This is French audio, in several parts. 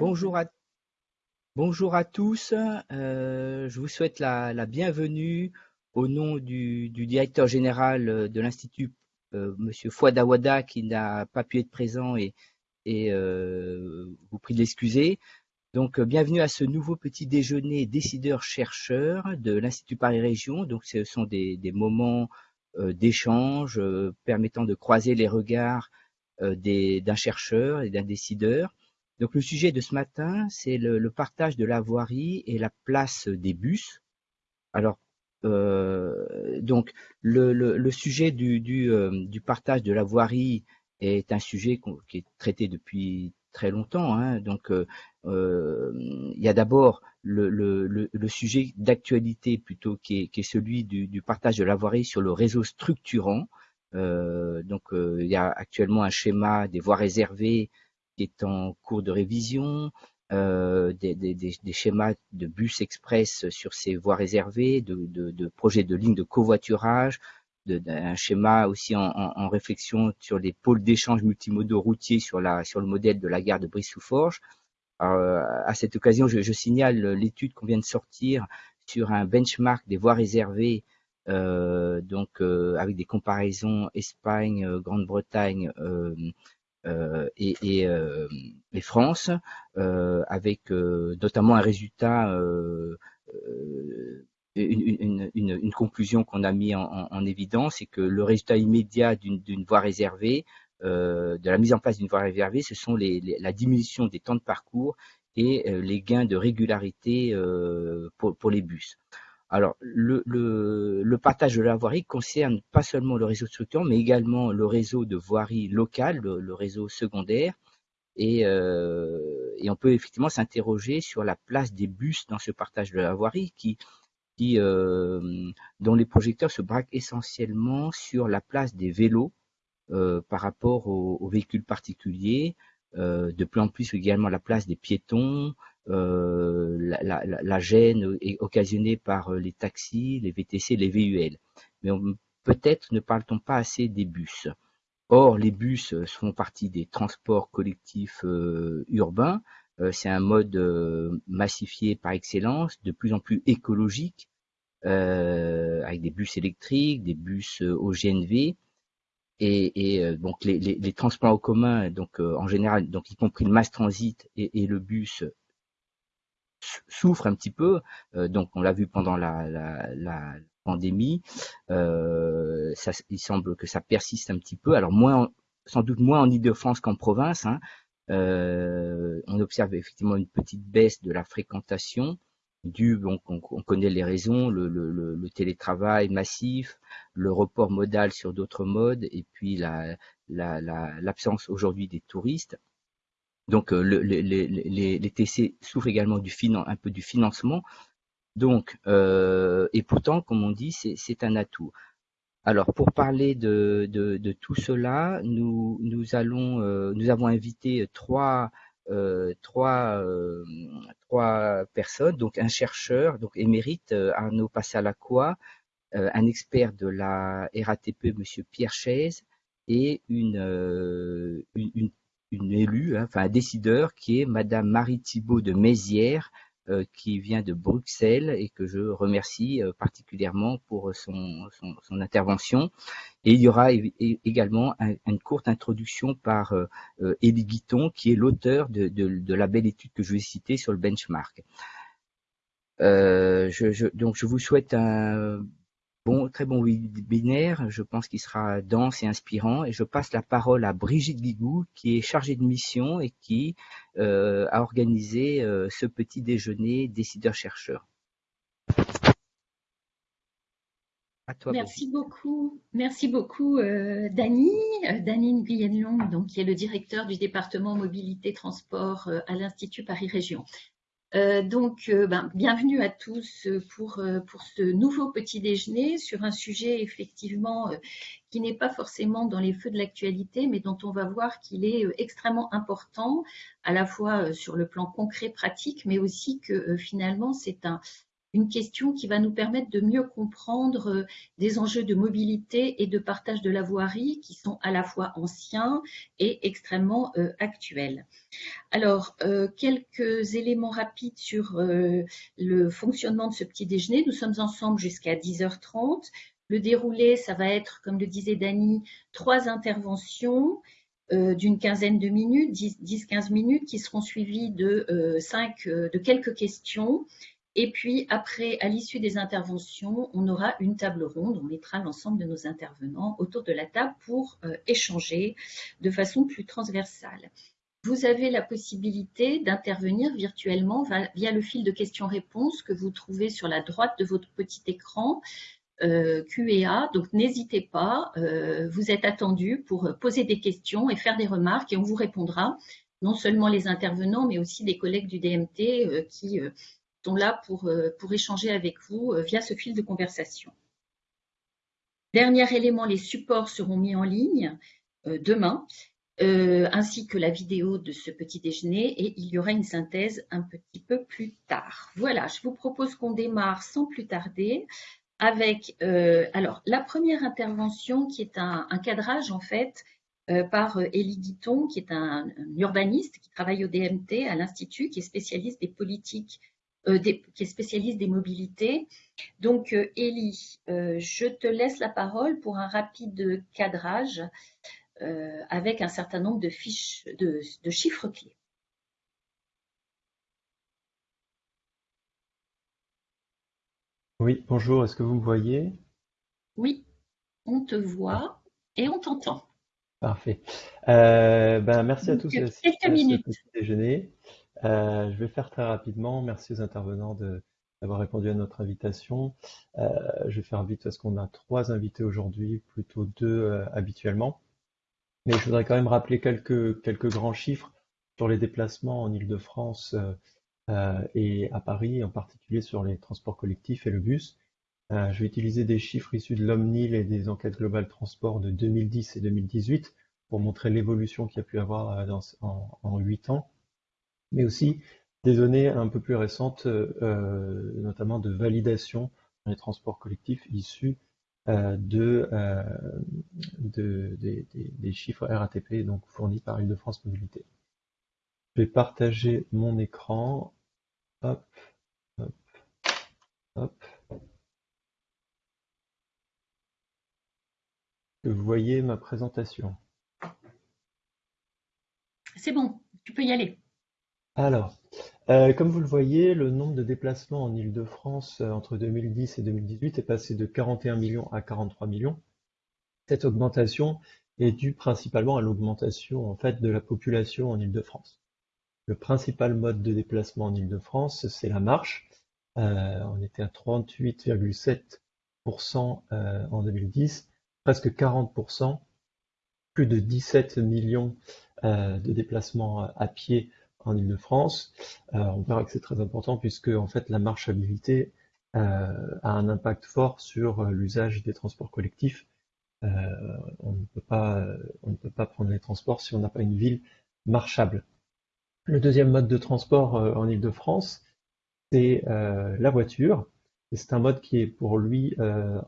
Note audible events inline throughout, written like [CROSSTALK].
Bonjour à, bonjour à tous. Euh, je vous souhaite la, la, bienvenue au nom du, du directeur général de l'Institut, euh, Monsieur Fouadawada, qui n'a pas pu être présent et, et euh, vous prie de l'excuser. Donc, bienvenue à ce nouveau petit déjeuner décideurs-chercheurs de l'Institut Paris Région. Donc, ce sont des, des moments d'échange permettant de croiser les regards d'un chercheur et d'un décideur donc le sujet de ce matin, c'est le, partage de la voirie et la place des bus. Alors, euh, donc le, sujet euh, du, partage de la voirie est un sujet qui est traité depuis très longtemps. Hein. Donc, euh, il y a d'abord le, sujet d'actualité plutôt qui est, celui du, du, partage de la voirie sur le réseau structurant. donc, il y a actuellement un schéma des voies réservées qui est en cours de révision, euh, des, schémas de bus express sur ces voies réservées, de, de, de projets de lignes de covoiturage, un schéma aussi en, réflexion sur les pôles d'échange multimodaux routiers sur, la, sur le modèle de la gare de Brive-sous-Forges. Euh, à cette occasion, je, signale l'étude qu'on vient de sortir sur un benchmark des voies réservées, euh, donc avec des comparaisons Espagne, Grande-Bretagne, et, et, euh, et, France, euh, avec notamment un résultat une, conclusion qu'on a mis en, en, évidence, c'est que le résultat immédiat d'une voie réservée, euh, de la mise en place d'une voie réservée, ce sont la diminution des temps de parcours et euh, les gains de régularité euh, pour, les bus. Alors, le, le, partage de la voirie concerne pas seulement le réseau structurant, mais également le réseau de voirie locale, le, réseau secondaire. Et, euh, et, on peut effectivement s'interroger sur la place des bus dans ce partage de la voirie qui, euh, dont les projecteurs se braquent essentiellement sur la place des vélos euh, par rapport aux, véhicules particuliers, de plus en plus également la place des piétons, la, la, gêne occasionnée par euh, les taxis, les VTC, les VUL. Mais peut-être ne parle-t-on pas assez des bus. Or, les bus font partie des transports collectifs euh, urbains. Euh, c'est un mode euh, massifié par excellence, de plus en plus écologique, avec des bus électriques, des bus au GNV. Et, donc les, transports en commun, donc en général, donc y compris le mass transit et le bus, souffre un petit peu. Euh, donc, on l'a vu pendant la, pandémie. Euh, ça, il semble que ça persiste un petit peu. Alors, moins, sans doute moins en Ile-de-France qu'en province. Hein. Euh, on observe effectivement une petite baisse de la fréquentation donc on, on connaît les raisons, le, le, télétravail massif, le report modal sur d'autres modes, et puis l'absence la, la, aujourd'hui des touristes. Donc euh, le, les, TC souffrent également du un peu du financement. Donc, euh, et pourtant, comme on dit, c'est un atout. Alors, pour parler de, tout cela, nous, euh, avons invité trois, personnes, donc un chercheur, donc émérite Arnaud Passalacqua, un expert de la RATP, Monsieur Pierre Chaise, et une, une une élue, hein, enfin un décideur, qui est Madame Marie Thibault de Mézières, euh, qui vient de Bruxelles et que je remercie euh, particulièrement pour son, son, son, intervention. Et il y aura également un, une courte introduction par euh, euh Elie Guiton, qui est l'auteur de, de, de, la belle étude que je vais citer sur le benchmark. Euh, je, je, donc je vous souhaite un Très bon webinaire, je pense qu'il sera dense et inspirant. Et je passe la parole à Brigitte Guigou, qui est chargée de mission et qui euh, a organisé euh, ce petit déjeuner décideurs-chercheurs. Merci beaucoup, merci beaucoup, euh, Dany, euh, Nguyen donc qui est le directeur du département mobilité transport à l'Institut Paris Région. Euh, donc, euh, ben, bienvenue à tous pour, euh, pour ce nouveau petit déjeuner sur un sujet effectivement qui n'est pas forcément dans les feux de l'actualité, mais dont on va voir qu'il est extrêmement important, à la fois sur le plan concret, pratique, mais aussi que finalement c'est un, une question qui va nous permettre de mieux comprendre euh, des enjeux de mobilité et de partage de la voirie qui sont à la fois anciens et extrêmement euh, actuels. Alors, euh, quelques éléments rapides sur le fonctionnement de ce petit déjeuner. Nous sommes ensemble jusqu'à 10h30. Le déroulé, ça va être, comme le disait Dany, trois interventions d'une quinzaine de minutes, 10-15 minutes, qui seront suivies de, cinq, de quelques questions et puis après, à l'issue des interventions, on aura une table ronde. On mettra l'ensemble de nos intervenants autour de la table pour euh, échanger de façon plus transversale. Vous avez la possibilité d'intervenir virtuellement via le fil de questions-réponses que vous trouvez sur la droite de votre petit écran euh, Q&A. Donc n'hésitez pas, euh, vous êtes attendu pour poser des questions et faire des remarques et on vous répondra. Non seulement les intervenants, mais aussi des collègues du DMT qui sont là pour, euh, pour échanger avec vous euh, via ce fil de conversation. Dernier élément, les supports seront mis en ligne euh, demain, ainsi que la vidéo de ce petit déjeuner et il y aura une synthèse un petit peu plus tard. Voilà, je vous propose qu'on démarre sans plus tarder avec alors la première intervention qui est un, cadrage en fait par Élie Guiton, qui est un, urbaniste qui travaille au DMT à l'Institut, qui est spécialiste des politiques euh, qui est spécialiste des mobilités. Donc, euh, Élie, euh, je te laisse la parole pour un rapide cadrage avec un certain nombre de, fiches, de, chiffres clés. Oui, bonjour, est-ce que vous me voyez? Oui, on te voit et on t'entend. Parfait. ben, merci à tous. Quelques minutes. déjeuner. Euh, je vais faire très rapidement. Merci aux intervenants d'avoir répondu à notre invitation. Euh, je vais faire vite parce qu'on a trois invités aujourd'hui, plutôt deux euh, habituellement. Mais je voudrais quand même rappeler quelques, grands chiffres sur les déplacements en Ile-de-France et à Paris, en particulier sur les transports collectifs et le bus. je vais utiliser des chiffres issus de l'Omnil et des enquêtes globales transport de 2010 et 2018 pour montrer l'évolution qu'il y a pu avoir en huit ans mais aussi des données un peu plus récentes, euh, notamment de validation dans les transports collectifs issus euh, de, euh, des, chiffres RATP donc fournis par Île-de-France Mobilité. Je vais partager mon écran. Hop, hop, hop. Vous voyez ma présentation. C'est bon, tu peux y aller. Alors, euh, comme vous le voyez, le nombre de déplacements en Île-de-France euh, entre 2010 et 2018 est passé de 41 millions à 43 millions. Cette augmentation est due principalement à l'augmentation en fait de la population en Île-de-France. Le principal mode de déplacement en Île-de-France, c'est la marche. Euh, on était à 38,7% en 2010, presque 40%, plus de 17 millions de déplacements à pied en Ile-de-France. Euh, on verra que c'est très important puisque en fait la marchabilité euh, a un impact fort sur euh, l'usage des transports collectifs. on ne peut pas, on ne peut pas prendre les transports si on n'a pas une ville marchable. Le deuxième mode de transport en Ile-de-France, c'est la voiture. C'est un mode qui est pour lui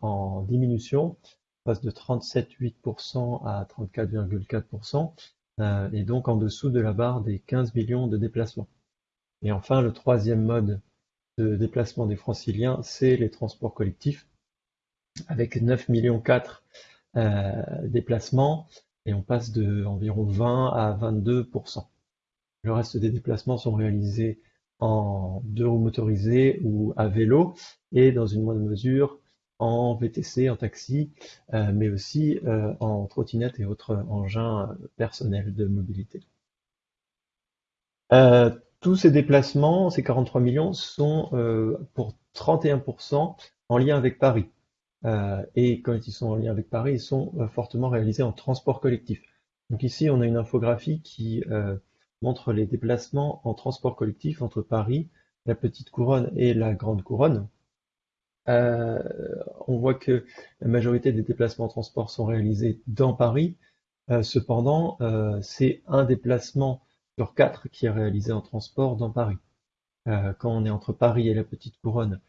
en diminution, passe de 37,8% à 34,4%. Euh, et donc en dessous de la barre des 15 millions de déplacements. Et enfin, le troisième mode de déplacement des franciliens, c'est les transports collectifs, avec 9 millions 4 euh, déplacements, et on passe de environ 20 à 22% Le reste des déplacements sont réalisés en deux roues motorisées ou à vélo, et dans une moindre mesure en VTC, en taxi, euh, mais aussi euh, en trottinette et autres engins personnels de mobilité. Euh, tous ces déplacements, ces 43 millions, sont pour 31% en lien avec Paris. et quand ils sont en lien avec Paris, ils sont fortement réalisés en transport collectif. Donc ici, on a une infographie qui montre les déplacements en transport collectif entre Paris, la Petite Couronne et la Grande Couronne. Euh, on voit que la majorité des déplacements en transport sont réalisés dans Paris. Euh, cependant, euh, c'est un déplacement sur quatre qui est réalisé en transport dans Paris. quand on est entre Paris et la Petite Couronne,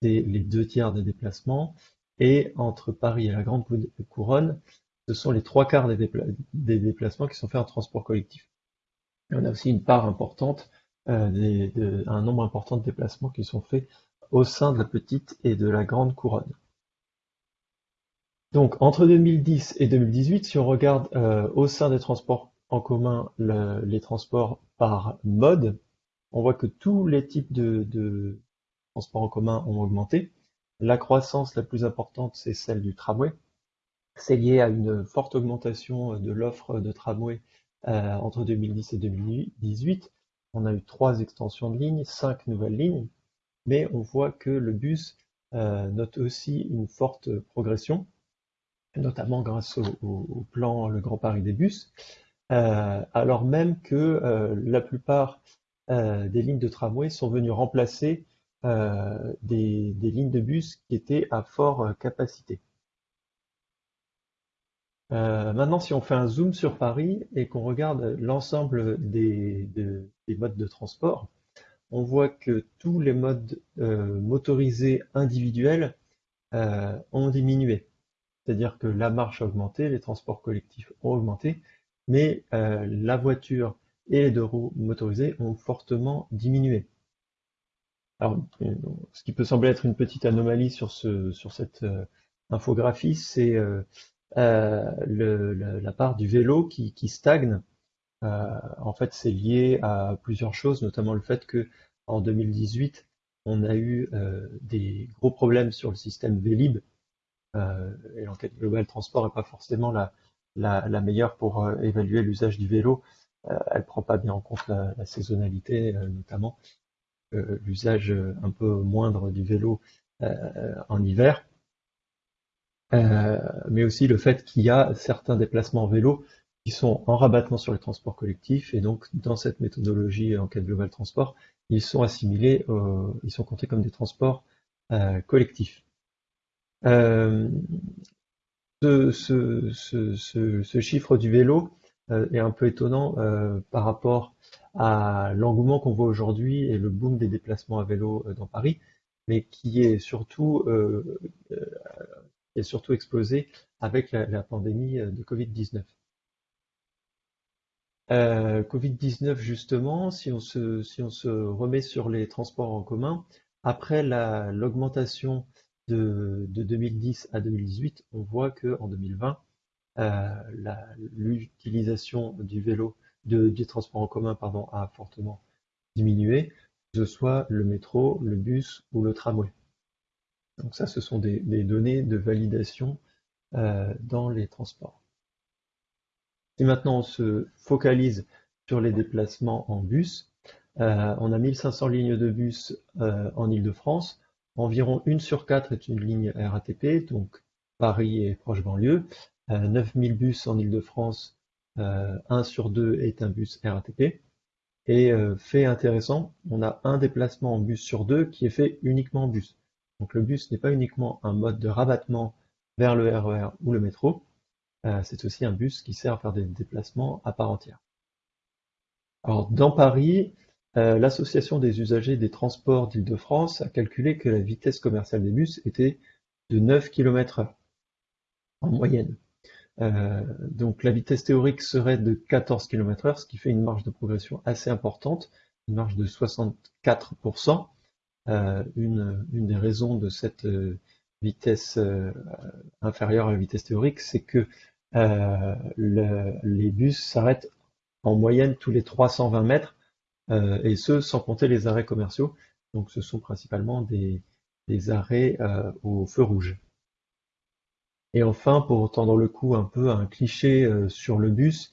c'est les deux tiers des déplacements. Et entre Paris et la Grande Couronne, ce sont les trois quarts des, déplacements qui sont faits en transport collectif. On a aussi une part importante, un nombre important de déplacements qui sont faits au sein de la petite et de la grande couronne. Donc entre 2010 et 2018, si on regarde euh, au sein des transports en commun les transports par mode, on voit que tous les types de, transports en commun ont augmenté. La croissance la plus importante, c'est celle du tramway. C'est lié à une forte augmentation de l'offre de tramway euh, entre 2010 et 2018. On a eu trois extensions de lignes, cinq nouvelles lignes, mais on voit que le bus euh, note aussi une forte progression, notamment grâce au plan Le Grand Paris des bus. Euh, alors même que euh, la plupart des lignes de tramway sont venues remplacer des, lignes de bus qui étaient à fort capacité. maintenant, si on fait un zoom sur Paris et qu'on regarde l'ensemble des, modes de transport, on voit que tous les modes motorisés individuels ont diminué. C'est-à-dire que la marche a augmenté, les transports collectifs ont augmenté, mais euh, la voiture et les deux roues motorisées ont fortement diminué. Alors, euh, ce qui peut sembler être une petite anomalie sur, ce, sur cette euh, infographie, c'est la part du vélo qui stagne. En fait, c'est lié à plusieurs choses, notamment le fait que en 2018, on a eu des gros problèmes sur le système Vélib. et l'enquête globale transport n'est pas forcément la, la, meilleure pour euh, évaluer l'usage du vélo. Euh, elle prend pas bien en compte la, saisonnalité, euh, notamment l'usage un peu moindre du vélo en hiver. mais aussi le fait qu'il y a certains déplacements en vélo qui sont en rabattement sur les transports collectifs et donc dans cette méthodologie enquête globale transport, ils sont assimilés, ils sont comptés comme des transports collectifs ce, chiffre du vélo euh, est un peu étonnant euh, par rapport à l'engouement qu'on voit aujourd'hui et le boom des déplacements à vélo euh, dans Paris, mais qui est surtout, est surtout explosé avec la, pandémie de Covid-19. Covid-19 justement, si on, se, remet sur les transports en commun, après l'augmentation de, 2010 à 2018, on voit que en 2020, euh, l'utilisation du vélo, de, du transport en commun, pardon, a fortement diminué, que ce soit le métro, le bus ou le tramway. Donc ça, ce sont des, données de validation euh, dans les transports. Si maintenant on se focalise sur les déplacements en bus, euh, on a 1500 lignes de bus en Ile-de-France, Environ une sur quatre est une ligne RATP, donc Paris et proche banlieue. 9000 euh, bus en Ile-de-France, euh, un sur deux est un bus RATP. Et euh, fait intéressant, on a un déplacement en bus sur deux qui est fait uniquement en bus. Donc le bus n'est pas uniquement un mode de rabattement vers le RER e ou le métro, c'est aussi un bus qui sert à faire des déplacements à part entière. Alors dans Paris, euh, l'association des usagers des transports d'Île-de-France a calculé que la vitesse commerciale des bus était de 9 km/h en moyenne. Euh, donc la vitesse théorique serait de 14 km/h, ce qui fait une marge de progression assez importante, une marge de 64%. Euh, une, des raisons de cette vitesse inférieure à la vitesse théorique, c'est que les bus s'arrêtent en moyenne tous les 320 mètres euh, et ce sans compter les arrêts commerciaux. Donc ce sont principalement des, arrêts euh, au feu rouge. Et enfin, pour tendre le coup un peu à un cliché euh, sur le bus,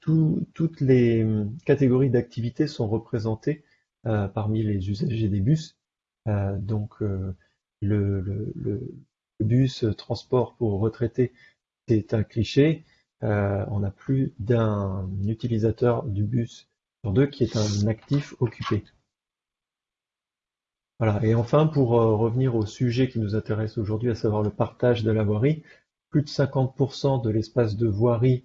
toutes les catégories d'activités sont représentées parmi les usagers des bus. donc le, bus transport pour retraités, c'est un cliché. on a plus d'un utilisateur du bus sur deux qui est un actif occupé. Voilà. Et enfin, pour euh, revenir au sujet qui nous intéresse aujourd'hui, à savoir le partage de la voirie, plus de 50% de l'espace de voirie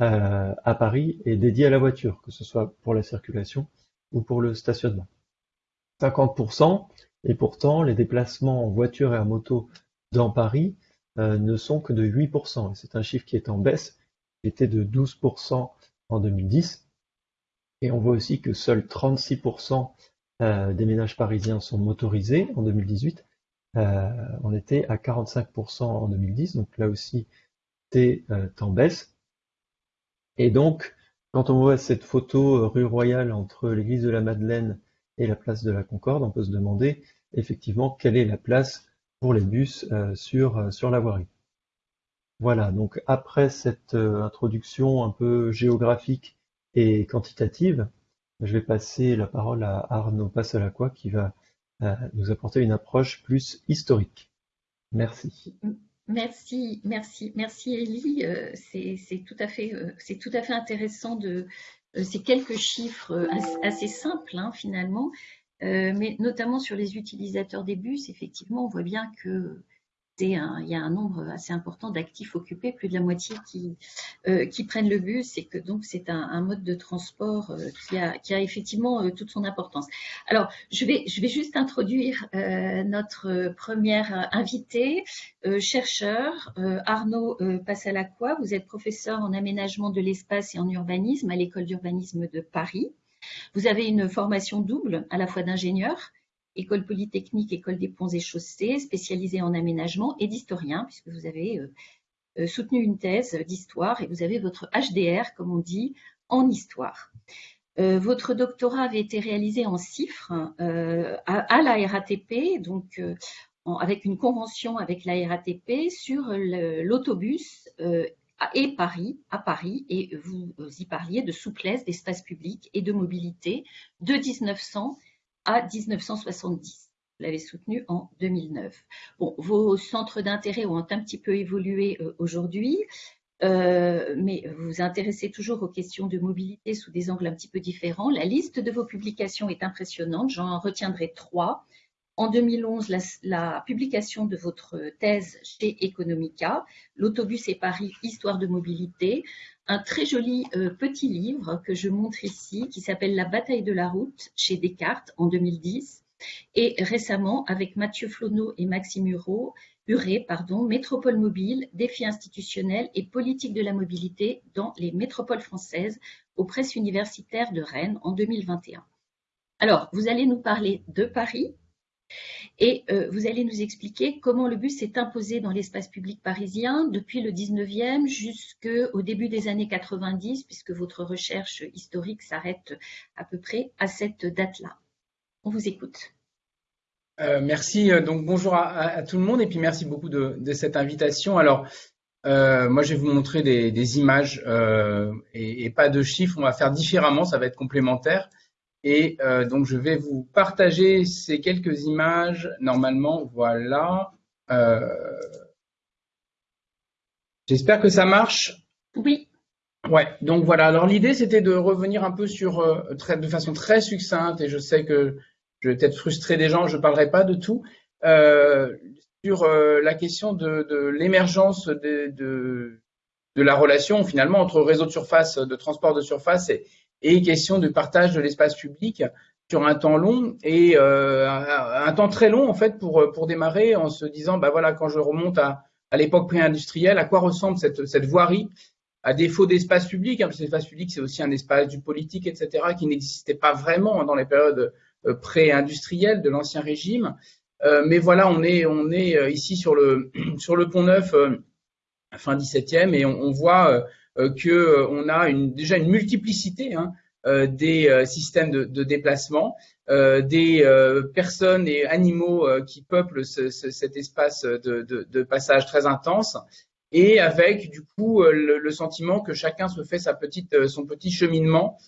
euh, à Paris est dédié à la voiture, que ce soit pour la circulation ou pour le stationnement. 50%, Et pourtant, les déplacements en voiture et en moto dans Paris euh, ne sont que de 8%. C'est un chiffre qui est en baisse, qui était de 12% en 2010. Et on voit aussi que seuls 36% euh, des ménages parisiens sont motorisés en 2018. Euh, on était à 45% en 2010, donc là aussi c'est en baisse. Et donc, quand on voit cette photo rue Royale entre l'église de la Madeleine et la place de la Concorde, on peut se demander effectivement quelle est la place pour les bus euh, sur, euh, sur la voirie. Voilà, donc après cette euh, introduction un peu géographique et quantitative, je vais passer la parole à Arnaud Passalacqua qui va nous apporter une approche plus historique. Merci. Merci, merci, merci Elie. C'est tout à fait, tout à fait intéressant de ces quelques chiffres assez, simples hein, finalement, euh, mais notamment sur les utilisateurs des bus, effectivement, on voit bien que il y a un nombre assez important d'actifs occupés, plus de la moitié qui, euh, prennent le bus et que donc c'est un, mode de transport euh, qui, a, effectivement toute son importance. Alors, je vais, je vais juste introduire notre première invitée, chercheur, Arnaud Passalacqua. Vous êtes professeur en aménagement de l'espace et en urbanisme à l'école d'urbanisme de Paris. Vous avez une formation double, à la fois d'ingénieur, école polytechnique, école des ponts et chaussées, spécialisée en aménagement et d'historien, puisque vous avez euh, euh, soutenu une thèse d'histoire et vous avez votre HDR, comme on dit, en histoire. Euh, votre doctorat avait été réalisé en CIFRE à, la RATP, donc avec une convention avec la RATP sur l'autobus et Paris, à Paris, et vous y parliez de souplesse d'espace public et de mobilité de 1900 à 1970. Vous l'avez soutenu en 2009. Bon, vos centres d'intérêt ont un petit peu évolué euh, aujourd'hui, euh, mais vous vous intéressez toujours aux questions de mobilité sous des angles un petit peu différents. La liste de vos publications est impressionnante, j'en retiendrai trois. En 2011, la, publication de votre thèse chez Economica, L'autobus et Paris, histoire de mobilité, un très joli euh, petit livre que je montre ici qui s'appelle La bataille de la route chez Descartes en 2010 et récemment avec Mathieu Flonneau et Maxime Hureau, pardon, Métropole mobile, défis institutionnels et politique de la mobilité dans les métropoles françaises aux presses universitaires de Rennes en 2021. Alors, vous allez nous parler de Paris, et euh, vous allez nous expliquer comment le bus s'est imposé dans l'espace public parisien depuis le 19e jusqu'au début des années 90, puisque votre recherche historique s'arrête à peu près à cette date-là. On vous écoute. Euh, merci. Euh, donc bonjour à, tout le monde et puis merci beaucoup de, cette invitation. Alors moi je vais vous montrer des, images et, et, pas de chiffres. On va faire différemment, ça va être complémentaire. Et euh, donc, je vais vous partager ces quelques images. Normalement, voilà. Euh, j'espère que ça marche. Oui. Ouais, donc voilà. Alors l'idée, c'était de revenir un peu sur, euh, très, de façon très succincte, et je sais que je vais peut-être frustrer des gens, je ne parlerai pas de tout, sur la question de, de l'émergence de, de, de, la relation finalement entre réseau de surface, de transport de surface et, et question de partage de l'espace public sur un temps long et euh, un, temps très long en fait pour pour démarrer en se disant bah voilà quand je remonte à, l'époque pré-industrielle à quoi ressemble cette cette voirie? À défaut d'espace public hein, parce que l'espace public c'est aussi un espace du politique etc qui n'existait pas vraiment dans les périodes euh, pré-industrielles de l'ancien régime. Euh, mais voilà on est on est ici sur le [CLEARS THROAT] sur le pont neuf fin 17e et on, voit que euh, on a déjà une multiplicité hein, euh, des systèmes de, déplacement, des personnes et animaux qui peuplent ce, cet espace de, passage très intense, et avec du coup le, sentiment que chacun se fait sa petite, son petit cheminement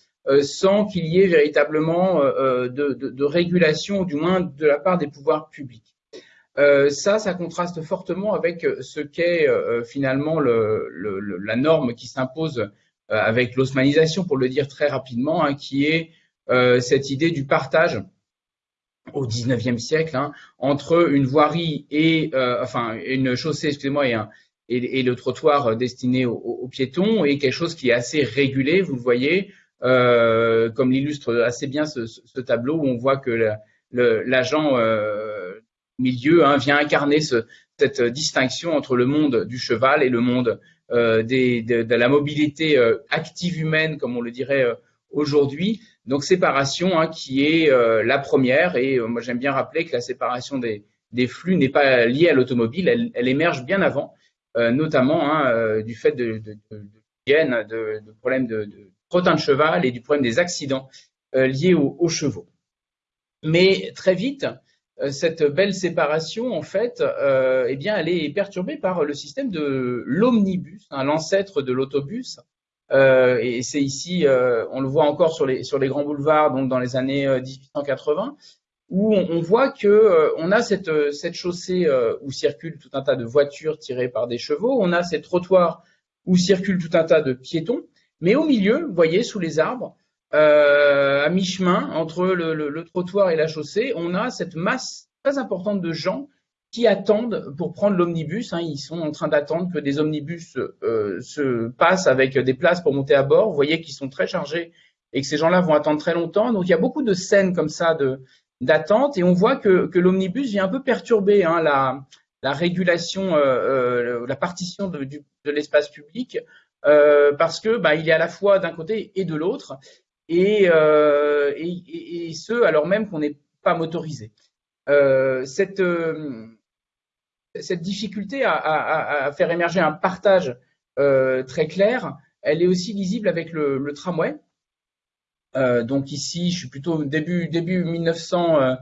sans qu'il y ait véritablement de, régulation, du moins de la part des pouvoirs publics. Euh, ça, ça contraste fortement avec euh, ce qu'est euh, finalement le, le, la norme qui s'impose avec l'osmanisation, pour le dire très rapidement, hein, qui est cette idée du partage au XIXe siècle hein, entre une voirie et enfin une chaussée, excusez-moi, et, le trottoir destiné aux, piétons et quelque chose qui est assez régulé. Vous le voyez, comme l'illustre assez bien ce, tableau où on voit que la, l'agent milieu hein, vient incarner cette distinction entre le monde du cheval et le monde de, la mobilité active humaine, comme on le dirait aujourd'hui. Donc séparation hein, qui est la première, et moi j'aime bien rappeler que la séparation des, flux n'est pas liée à l'automobile, elle, émerge bien avant, notamment hein, du fait de, problèmes de, de trottin de cheval et du problème des accidents euh, liés aux, chevaux. Mais très vite, euh, cette belle séparation, en fait, euh, eh bien, elle est perturbée par le système de l'omnibus, hein, l'ancêtre de l'autobus. Euh, et c'est ici, euh, on le voit encore sur les, grands boulevards, donc dans les années 1880, où on, voit que on a cette, cette chaussée où circulent tout un tas de voitures tirées par des chevaux, on a ces trottoirs où circulent tout un tas de piétons, mais au milieu, vous voyez, sous les arbres, euh, à mi-chemin entre le, trottoir et la chaussée, on a cette masse très importante de gens qui attendent pour prendre l'omnibus. Hein. ils sont en train d'attendre que des omnibus euh, se passent avec des places pour monter à bord. Vous voyez qu'ils sont très chargés et que ces gens-là vont attendre très longtemps. Donc il y a beaucoup de scènes comme ça d'attente et on voit que, l'omnibus vient un peu perturber hein, la, la régulation, euh, la partition de, l'espace public euh, parce que bah, il est à la fois d'un côté et de l'autre, et, euh, et, ce alors même qu'on n'est pas motorisé. Euh, cette, cette difficulté à, faire émerger un partage très clair, elle est aussi lisible avec le, tramway. Euh, donc ici, je suis plutôt début début 1900,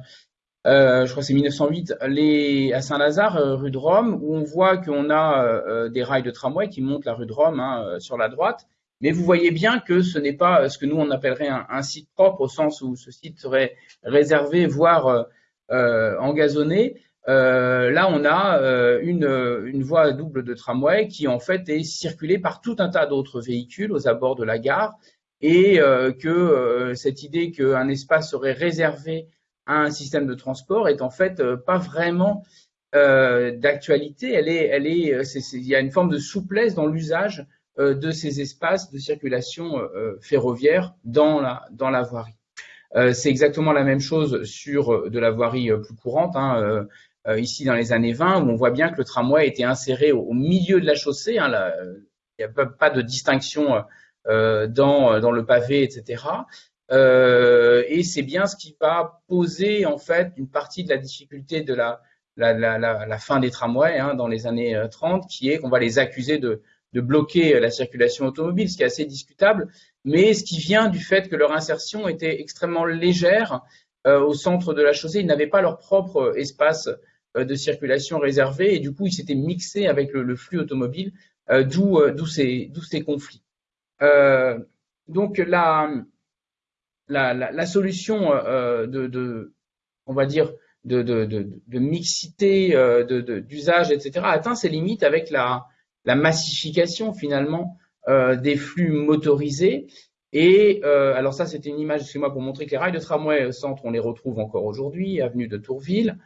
euh, je crois c'est 1908, les, à Saint-Lazare, euh, rue de Rome, où on voit qu'on a euh, des rails de tramway qui montent la rue de Rome hein, sur la droite. Mais vous voyez bien que ce n'est pas ce que nous on appellerait un, site propre au sens où ce site serait réservé, voire engazonné. là, on a une, voie double de tramway qui en fait est circulée par tout un tas d'autres véhicules aux abords de la gare et que cette idée qu'un espace serait réservé un système de transport est en fait euh, pas vraiment euh, d'actualité. Elle est, elle est, euh, il y a une forme de souplesse dans l'usage de ces espaces de circulation ferroviaire dans la, dans la voirie. c'est exactement la même chose sur de la voirie plus courante. Hein, ici dans les années 20, où on voit bien que le tramway était inséré au, milieu de la chaussée. Hein, il n'y a pas, de distinction dans, dans le pavé, etc. Euh, et c'est bien ce qui va poser en fait une partie de la difficulté de la, la, fin des tramways hein, dans les années 30, euh, qui est qu'on va les accuser de, de bloquer la circulation automobile, ce qui est assez discutable, mais ce qui vient du fait que leur insertion était extrêmement légère euh, au centre de la chaussée. Ils n'avaient pas leur propre espace euh, de circulation réservé et du coup, ils s'étaient mixés avec le, flux automobile, euh, d'où ces, conflits. donc la, solution euh, de, on va dire, de, mixité, euh, d'usage, etc., atteint ses limites avec la, la massification finalement euh, des flux motorisés. Et euh, alors ça, c'était une image, excusez-moi, pour montrer que les rails de tramway au centre, on les retrouve encore aujourd'hui, avenue de Tourville.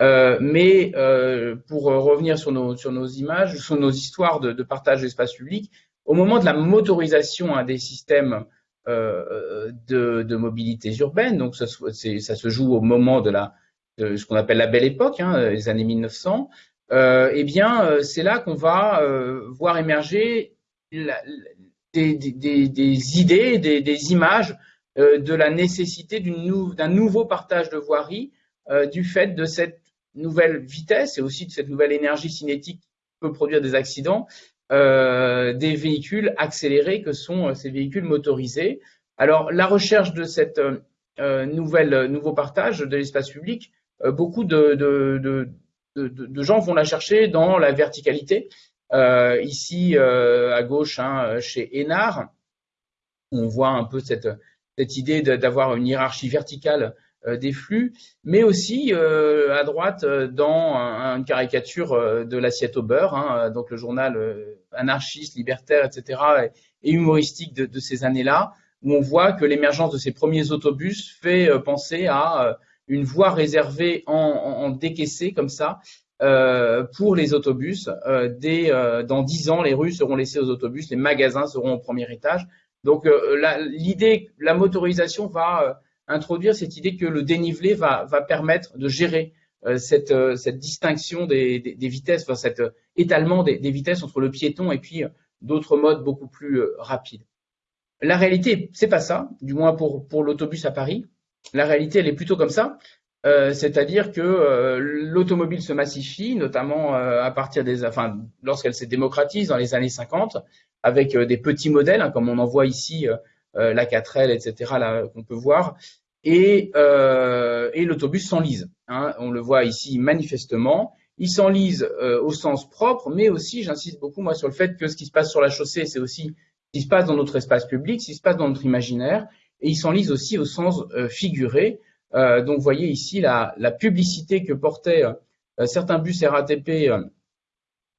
Euh, mais euh, pour revenir sur nos, sur nos images, sur nos histoires de, partage d'espace public, au moment de la motorisation hein, des systèmes euh, de, mobilité urbaine. Donc ça, ça, se joue au moment de la de ce qu'on appelle la belle époque, hein, les années 1900. Euh, eh bien, euh, c'est là qu'on va euh, voir émerger la, des, des, des, idées, des, des images de la nécessité d'un nouveau partage de voirie du fait de cette nouvelle vitesse et aussi de cette nouvelle énergie cinétique qui peut produire des accidents euh, des véhicules accélérés que sont ces véhicules motorisés. Alors la recherche de cette euh, nouvelle nouveau partage de l'espace public, beaucoup de, de, de, de, gens vont la chercher dans la verticalité. ici à gauche, hein, chez Enard, on voit un peu cette, idée d'avoir une hiérarchie verticale euh, des flux, mais aussi euh, à droite euh, dans une caricature de l'assiette au beurre, hein, donc le journal anarchiste, libertaire, etc., et, humoristique de, de ces années-là, où on voit que l'émergence de ces premiers autobus fait penser à une voie réservée en, en, décaissé comme ça euh, pour les autobus. Euh, dès, euh, dans dix ans, les rues seront laissées aux autobus, les magasins seront au premier étage. Donc l'idée, la motorisation va introduire cette idée que le dénivelé va, va permettre de gérer cette, cette, distinction des, des, vitesses, enfin cet étalement des, des, vitesses entre le piéton et puis d'autres modes beaucoup plus rapides. La réalité, c'est pas ça, du moins pour, pour l'autobus à Paris. La réalité, elle est plutôt comme ça. Euh, c'est-à-dire que euh, l'automobile se massifie, notamment euh, à partir des, enfin, lorsqu'elle s'est démocratise dans les années 50, avec des petits modèles, hein, comme on en voit ici, la 4L, etc., qu'on peut voir, et, l'autobus s'enlise. Hein, on le voit ici manifestement. Il s'enlise au sens propre, mais aussi, j'insiste beaucoup sur le fait que ce qui se passe sur la chaussée, c'est aussi ce qui se passe dans notre espace public, ce qui se passe dans notre imaginaire, et il s'enlise aussi au sens figuré. Euh, donc, vous voyez ici la, publicité que portaient euh, certains bus RATP euh,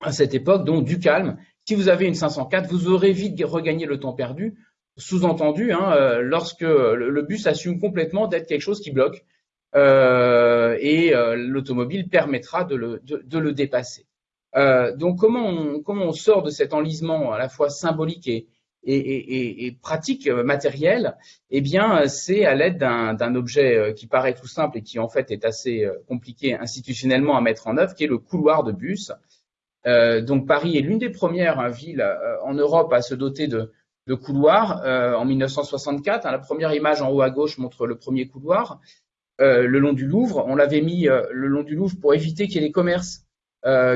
à cette époque, donc du calme. Si vous avez une 504, vous aurez vite regagné le temps perdu. Sous-entendu, hein, lorsque le, bus assume complètement d'être quelque chose qui bloque, et l'automobile permettra de le, dépasser. donc comment on, comment on, sort de cet enlisement à la fois symbolique et, et, et, pratique euh, matérielle, eh bien, c'est à l'aide d'un objet euh, qui paraît tout simple et qui en fait est assez euh, compliqué institutionnellement à mettre en œuvre, qui est le couloir de bus. donc Paris est l'une des premières hein, villes en Europe à se doter de, de couloirs en 1964. Hein, la première image en haut à gauche montre le premier couloir le long du Louvre. On l'avait mis le long du Louvre pour éviter qu'il y ait les commerces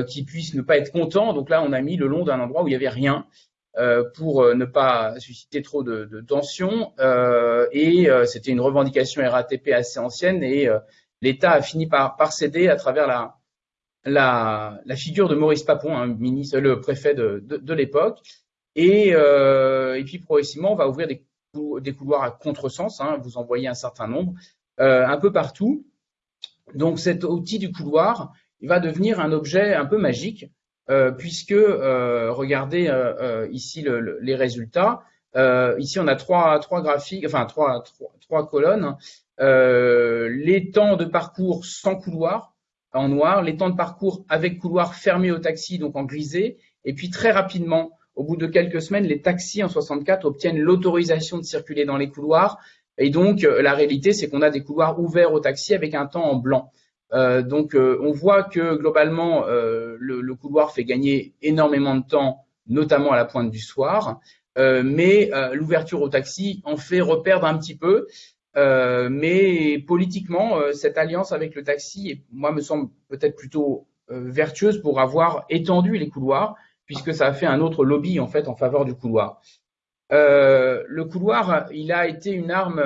qui puissent ne pas être contents. Donc là, on a mis le long d'un endroit où il n'y avait rien. Euh, pour euh, ne pas susciter trop de, tensions. Euh, et c'était une revendication RATP assez ancienne et l'État a fini par, céder à travers la, figure de Maurice Papon, hein, le préfet de, l'époque. Et, puis progressivement, on va ouvrir des, couloirs à contresens. Hein, vous en voyez un certain nombre, un peu partout. Donc cet outil du couloir, il va devenir un objet un peu magique euh, puisque euh, regardez euh, ici les résultats. ici, on a trois, graphiques, enfin trois, trois, colonnes. les temps de parcours sans couloir en noir, les temps de parcours avec couloir fermé au taxi, donc en grisé, et puis très rapidement, au bout de quelques semaines, les taxis en 64 obtiennent l'autorisation de circuler dans les couloirs. Et donc, la réalité, c'est qu'on a des couloirs ouverts au taxi avec un temps en blanc. Euh, donc, euh, on voit que globalement, euh, le, couloir fait gagner énormément de temps, notamment à la pointe du soir, mais l'ouverture au taxi en fait reperdre un petit peu. mais politiquement, cette alliance avec le taxi, moi, me semble peut-être plutôt vertueuse pour avoir étendu les couloirs, puisque ça a fait un autre lobby en fait en faveur du couloir. le couloir, il a été une arme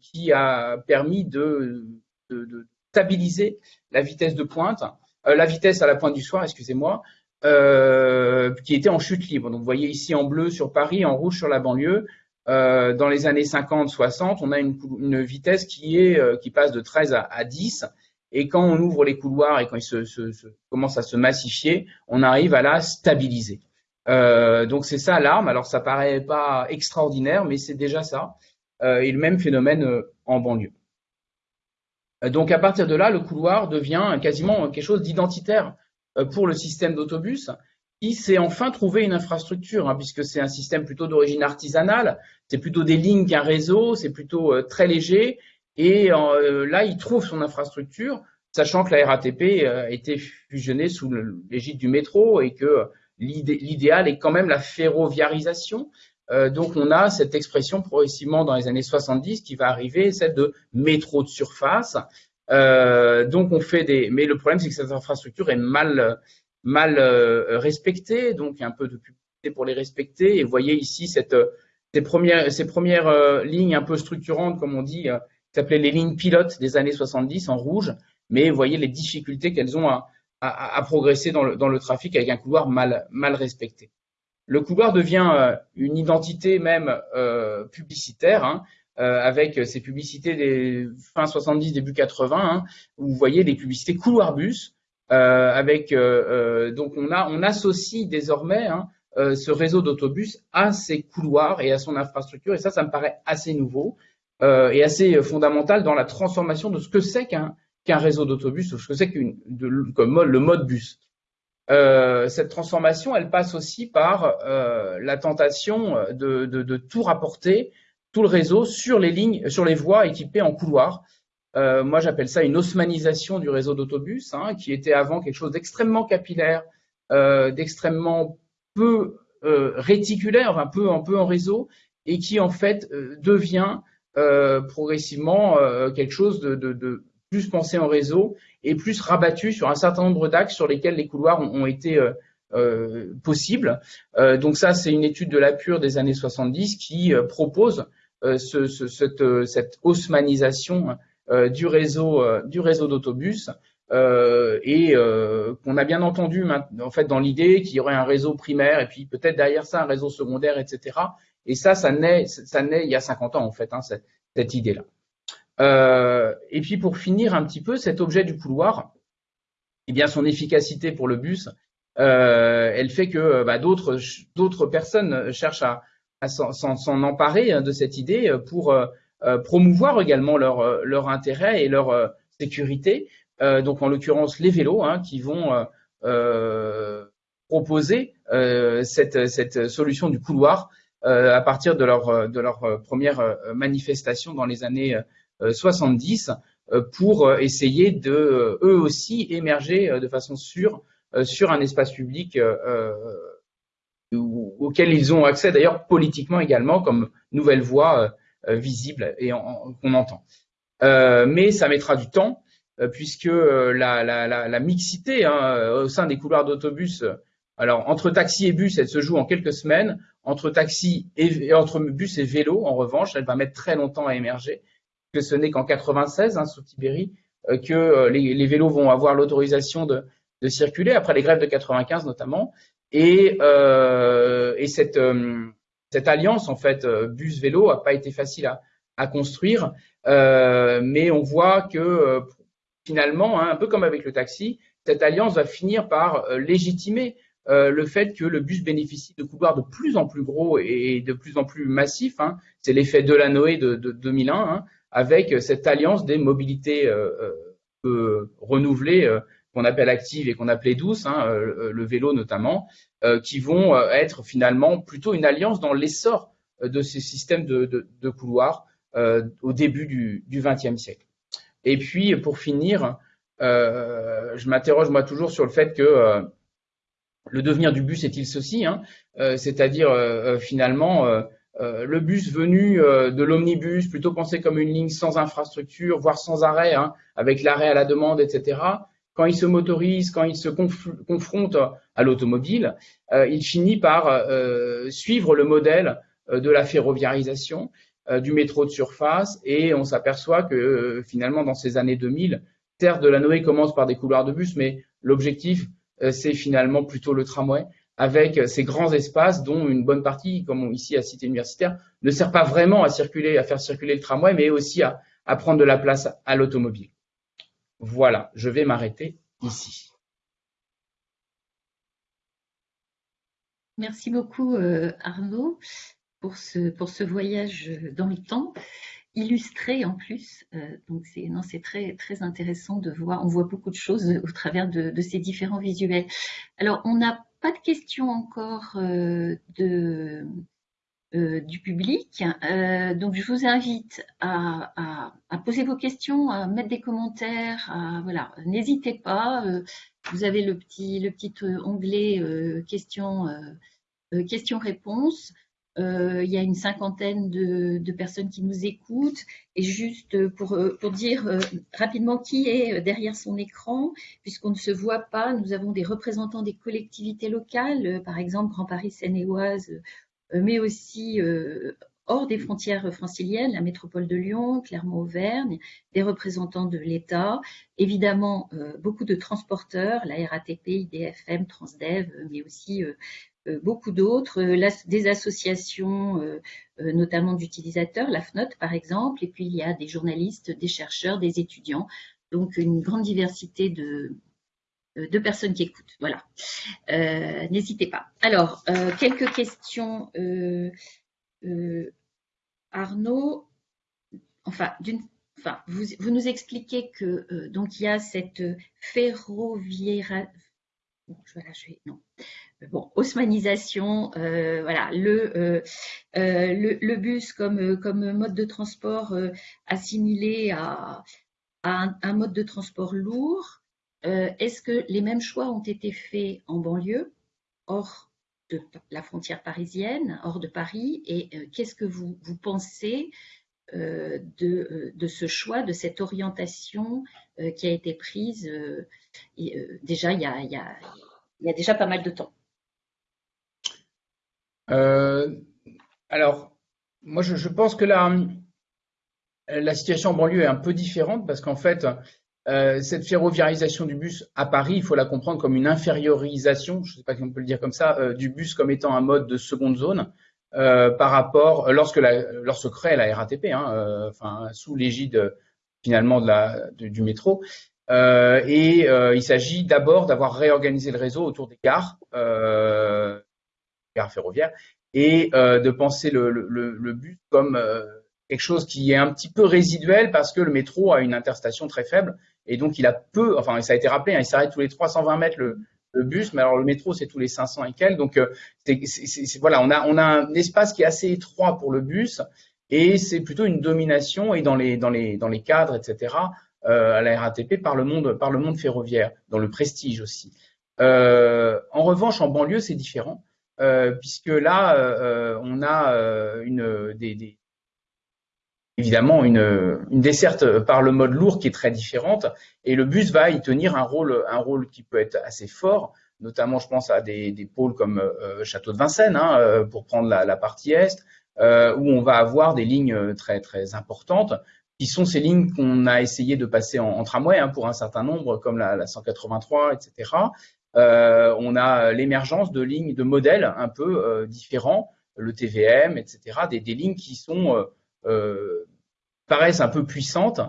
qui a permis de, de stabiliser la vitesse de pointe, euh, la vitesse à la pointe du soir, excusez-moi, euh, qui était en chute libre. Donc vous voyez ici en bleu sur Paris, en rouge sur la banlieue. Euh, dans les années 50-60, on a une, vitesse qui, est, qui passe de 13 à, 10. Et quand on ouvre les couloirs et quand il se, commence à se massifier, on arrive à la stabiliser. donc c'est ça l'arme. Alors ça paraît pas extraordinaire, mais c'est déjà ça. et le même phénomène en banlieue. Euh, donc à partir de là, le couloir devient quasiment quelque chose d'identitaire euh, pour le système d'autobus. Qui s'est enfin trouvé une infrastructure, hein, puisque c'est un système plutôt d'origine artisanale, c'est plutôt des lignes qu'un réseau, c'est plutôt euh, très léger, et là, il trouve son infrastructure, sachant que la RATP a été fusionnée sous l'égide du métro et que l'idéal est quand même la ferroviarisation, euh, donc on a cette expression progressivement dans les années 70 qui va arriver, celle de métro de surface. Euh, donc on fait des, mais le problème c'est que cette infrastructure est mal mal euh, respectée, donc un peu de publicité pour les respecter. Et vous voyez ici ces premières ces premières lignes un peu structurantes comme on dit, qui s'appelaient les lignes pilotes des années 70 en rouge. Mais vous voyez les difficultés qu'elles ont à, à, à progresser dans le, dans le trafic avec un couloir mal mal respecté. Le couloir devient euh, une identité même euh, publicitaire, hein, euh, avec ces publicités des fin 70, début 80, hein, où vous voyez des publicités couloir bus, avec donc on a on associe désormais hein, ce réseau d'autobus à ses couloirs et à son infrastructure, et ça, ça me paraît assez nouveau et assez fondamental dans la transformation de ce que c'est qu'un réseau d'autobus, ou ce que c'est qu'une le mode bus. Euh, cette transformation, elle passe aussi par euh, la tentation de, de, de, tout rapporter tout le réseau sur les lignes, sur les voies équipées en couloir. moi, j'appelle ça une haussmanisation du réseau d'autobus, hein, qui était avant quelque chose d'extrêmement capillaire, d'extrêmement peu réticulaire, enfin peu, un peu en réseau, et qui en fait devient progressivement quelque chose de, de, plus pensé en réseau et plus rabattu sur un certain nombre d'axes sur lesquels les couloirs ont, été euh, euh, possibles. Euh, donc ça, c'est une étude de la pure des années 70 qui propose ce, cette, cette haussmanisation du réseau du réseau d'autobus et qu'on a bien entendu en fait dans l'idée qu'il y aurait un réseau primaire et puis peut-être derrière ça un réseau secondaire, etc. Et ça, ça naît, ça naît il y a 50 ans en fait, hein, cette, cette idée-là. Euh, et puis pour finir un petit peu, cet objet du couloir, eh bien son efficacité pour le bus, euh, elle fait que bah, d'autres personnes cherchent à, s'en emparer hein, de cette idée pour euh, promouvoir également leur intérêt et leur sécurité. donc en l'occurrence les vélos hein, qui vont proposer cette solution du couloir à partir de leur première manifestation dans les années 70 euh, pour euh, essayer de euh, eux aussi émerger de façon sûre sur un espace public auquel ils ont accès d'ailleurs politiquement également comme nouvelle voie visible et qu'on entend. mais ça mettra du temps puisque la mixité hein, au sein des couloirs d'autobus, alors entre taxi et bus, elle se joue en quelques semaines. Entre taxi et entre bus et vélo, en revanche, elle va mettre très longtemps à émerger que ce n'est qu'en 96, hein, sous Tibéri, euh, que euh, les, vélos vont avoir l'autorisation de, circuler, après les grèves de 95 notamment. Et, euh, cette, alliance, en fait, bus-vélo, n'a pas été facile à, construire, mais on voit que finalement, hein, un peu comme avec le taxi, cette alliance va finir par légitimer le fait que le bus bénéficie de couloirs de plus en plus gros et de plus en plus massifs. Hein. C'est l'effet de la Noé de, 2001 avec cette alliance des mobilités euh, euh, renouvelées euh, qu'on appelle actives et qu'on appelait douces, hein, le vélo notamment, qui vont être finalement plutôt une alliance dans l'essor de ces systèmes de couloirs au début du XXe siècle. Et puis, pour finir, je m'interroge moi toujours sur le fait que le devenir du bus est-il ceci, hein, c'est-à-dire finalement euh, le bus venu euh, de l'omnibus, plutôt pensé comme une ligne sans infrastructure, voire sans arrêt, hein, avec l'arrêt à la demande, etc. Quand il se motorise, quand il se confronte à l'automobile, euh, il finit par suivre le modèle de la ferroviarisation, du métro de surface, et on s'aperçoit que finalement dans ces années 2000, Terre de la Noé commence par des couloirs de bus, mais l'objectif c'est finalement plutôt le tramway avec ces grands espaces dont une bonne partie, comme ici à Cité Universitaire, ne sert pas vraiment à circuler, à faire circuler le tramway, mais aussi à, prendre de la place à l'automobile. Voilà, je vais m'arrêter ici. Merci beaucoup euh, Arnaud pour ce, pour ce voyage dans le temps illustré en plus. Euh, c'est c'est très très intéressant de voir. On voit beaucoup de choses au travers de, de ces différents visuels. Alors on a pas de questions encore euh, euh, du public. Euh, donc, je vous invite à, poser vos questions, à mettre des commentaires. voilà, n'hésitez pas. vous avez le petit, le petit onglet questions, questions-réponses. Euh, il y a une cinquantaine de, personnes qui nous écoutent. Et juste pour, euh, pour dire euh, rapidement qui est derrière son écran, puisqu'on ne se voit pas, nous avons des représentants des collectivités locales, par exemple Grand Paris Seine-et-Oise, mais aussi hors des frontières franciliennes, la métropole de Lyon, Clermont-Auvergne, des représentants de l'État, évidemment beaucoup de transporteurs, la RATP, IDFM, Transdev, mais aussi euh, beaucoup d'autres, euh, des associations euh, notamment d'utilisateurs, la FNOT par exemple, et puis il y a des journalistes, des chercheurs, des étudiants, donc une grande diversité de, personnes qui écoutent. Voilà, n'hésitez pas. Alors, quelques questions. Arnaud, enfin, vous, nous expliquez que donc il y a cette ferroviaire, non. Bon, haussmanisation, voilà, le, le, bus comme, comme mode de transport assimilé à, un, mode de transport lourd. Est-ce que les mêmes choix ont été faits en banlieue, hors de la frontière parisienne, hors de Paris? Et qu'est-ce que vous, vous pensez euh, de, de, ce choix, de cette orientation euh, qui a été prise euh, déjà il, y a, il y, a, déjà pas mal de temps? Alors, moi je, je, pense que la, la situation en banlieue est un peu différente parce qu'en fait, euh, cette ferroviarisation du bus à Paris, il faut la comprendre comme une infériorisation, je ne sais pas si on peut le dire comme ça, euh, du bus comme étant un mode de seconde zone. Euh, par rapport lorsque la, lorsque crée la RATP, hein, euh, enfin sous l'égide finalement de la, du métro. Euh, et il s'agit d'abord d'avoir réorganisé le réseau autour des gares, gares ferroviaires, et de penser le, le, bus comme quelque chose qui est un petit peu résiduel parce que le métro a une interstation très faible et donc il a peu, enfin ça a été rappelé, hein, il s'arrête tous les 320 mètres le, le bus, mais alors le métro c'est tous les 500 et quelques. Donc euh, voilà, on a on a un espace qui est assez étroit pour le bus et c'est plutôt une domination et dans les dans les dans les cadres etc. Euh, à la RATP par le monde par le monde ferroviaire, dans le prestige aussi. Euh, en revanche, en banlieue c'est différent euh, puisque là euh, on a évidemment une, desserte par le mode lourd qui est très différente et le bus va y tenir un rôle, un rôle qui peut être assez fort, notamment je pense à des, pôles comme euh, Château de Vincennes hein, euh, pour prendre la, partie est, euh, où on va avoir des lignes très très importantes qui sont ces lignes qu'on a essayé de passer en, tramway hein, pour un certain nombre comme la 183, etc. Euh, on a l'émergence de lignes, de modèles un peu euh, différents, le TVM, etc. Des, des lignes qui sont euh, paraissent un peu puissantes.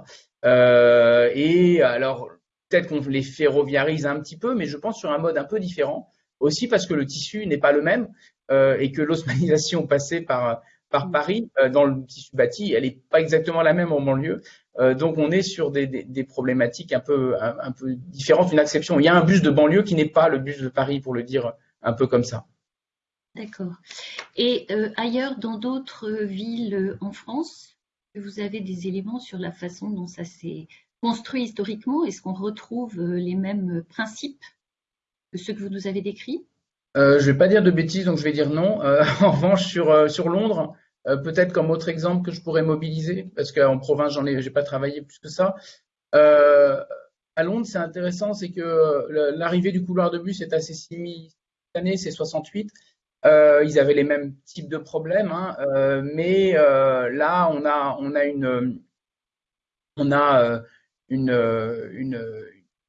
Et alors, peut-être qu'on les ferroviarise un petit peu, mais je pense sur un mode un peu différent. Aussi parce que le tissu n'est pas le même euh, et que l'osmanisation [LAUGHS] passée par, par Paris euh, dans le tissu bâti, elle n'est pas exactement la même en banlieue. Euh, donc on est sur des, des, des problématiques un peu, un, un, peu différentes, une exception. Il y a un bus de banlieue qui n'est pas le bus de Paris, pour le dire un peu comme ça. D'accord. Et euh, ailleurs, dans d'autres villes euh, en France, vous avez des éléments sur la façon dont ça s'est construit historiquement? Est-ce qu'on retrouve les mêmes principes que ceux que vous nous avez décrits? Euh, Je ne vais pas dire de bêtises, donc je vais dire non. Euh, [LAUGHS] en revanche, sur, sur Londres, euh, peut-être comme autre exemple que je pourrais mobiliser, parce qu'en province, j'en ai, j'ai pas travaillé plus que ça. à Londres, c'est intéressant, c'est que l'arrivée du couloir de bus est assez année, c'est 68. Euh, ils avaient les mêmes types de problèmes, hein, euh, mais euh, là, on a,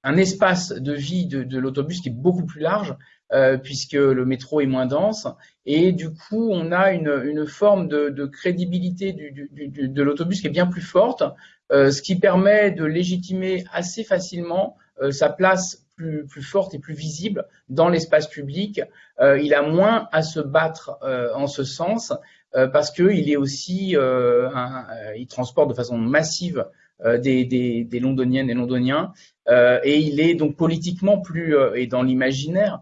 un espace de vie de l'autobus qui est beaucoup plus large, euh, puisque le métro est moins dense, et du coup, on a une, une forme de, de crédibilité du, du, de l'autobus qui est bien plus forte, euh, ce qui permet de légitimer assez facilement euh, sa place plus, plus forte et plus visible dans l'espace public. Euh, il a moins à se battre euh, en ce sens euh, parce qu'il est aussi, un, il transporte de façon massive des, des, des, londoniennes et londoniens et il est donc politiquement plus et dans l'imaginaire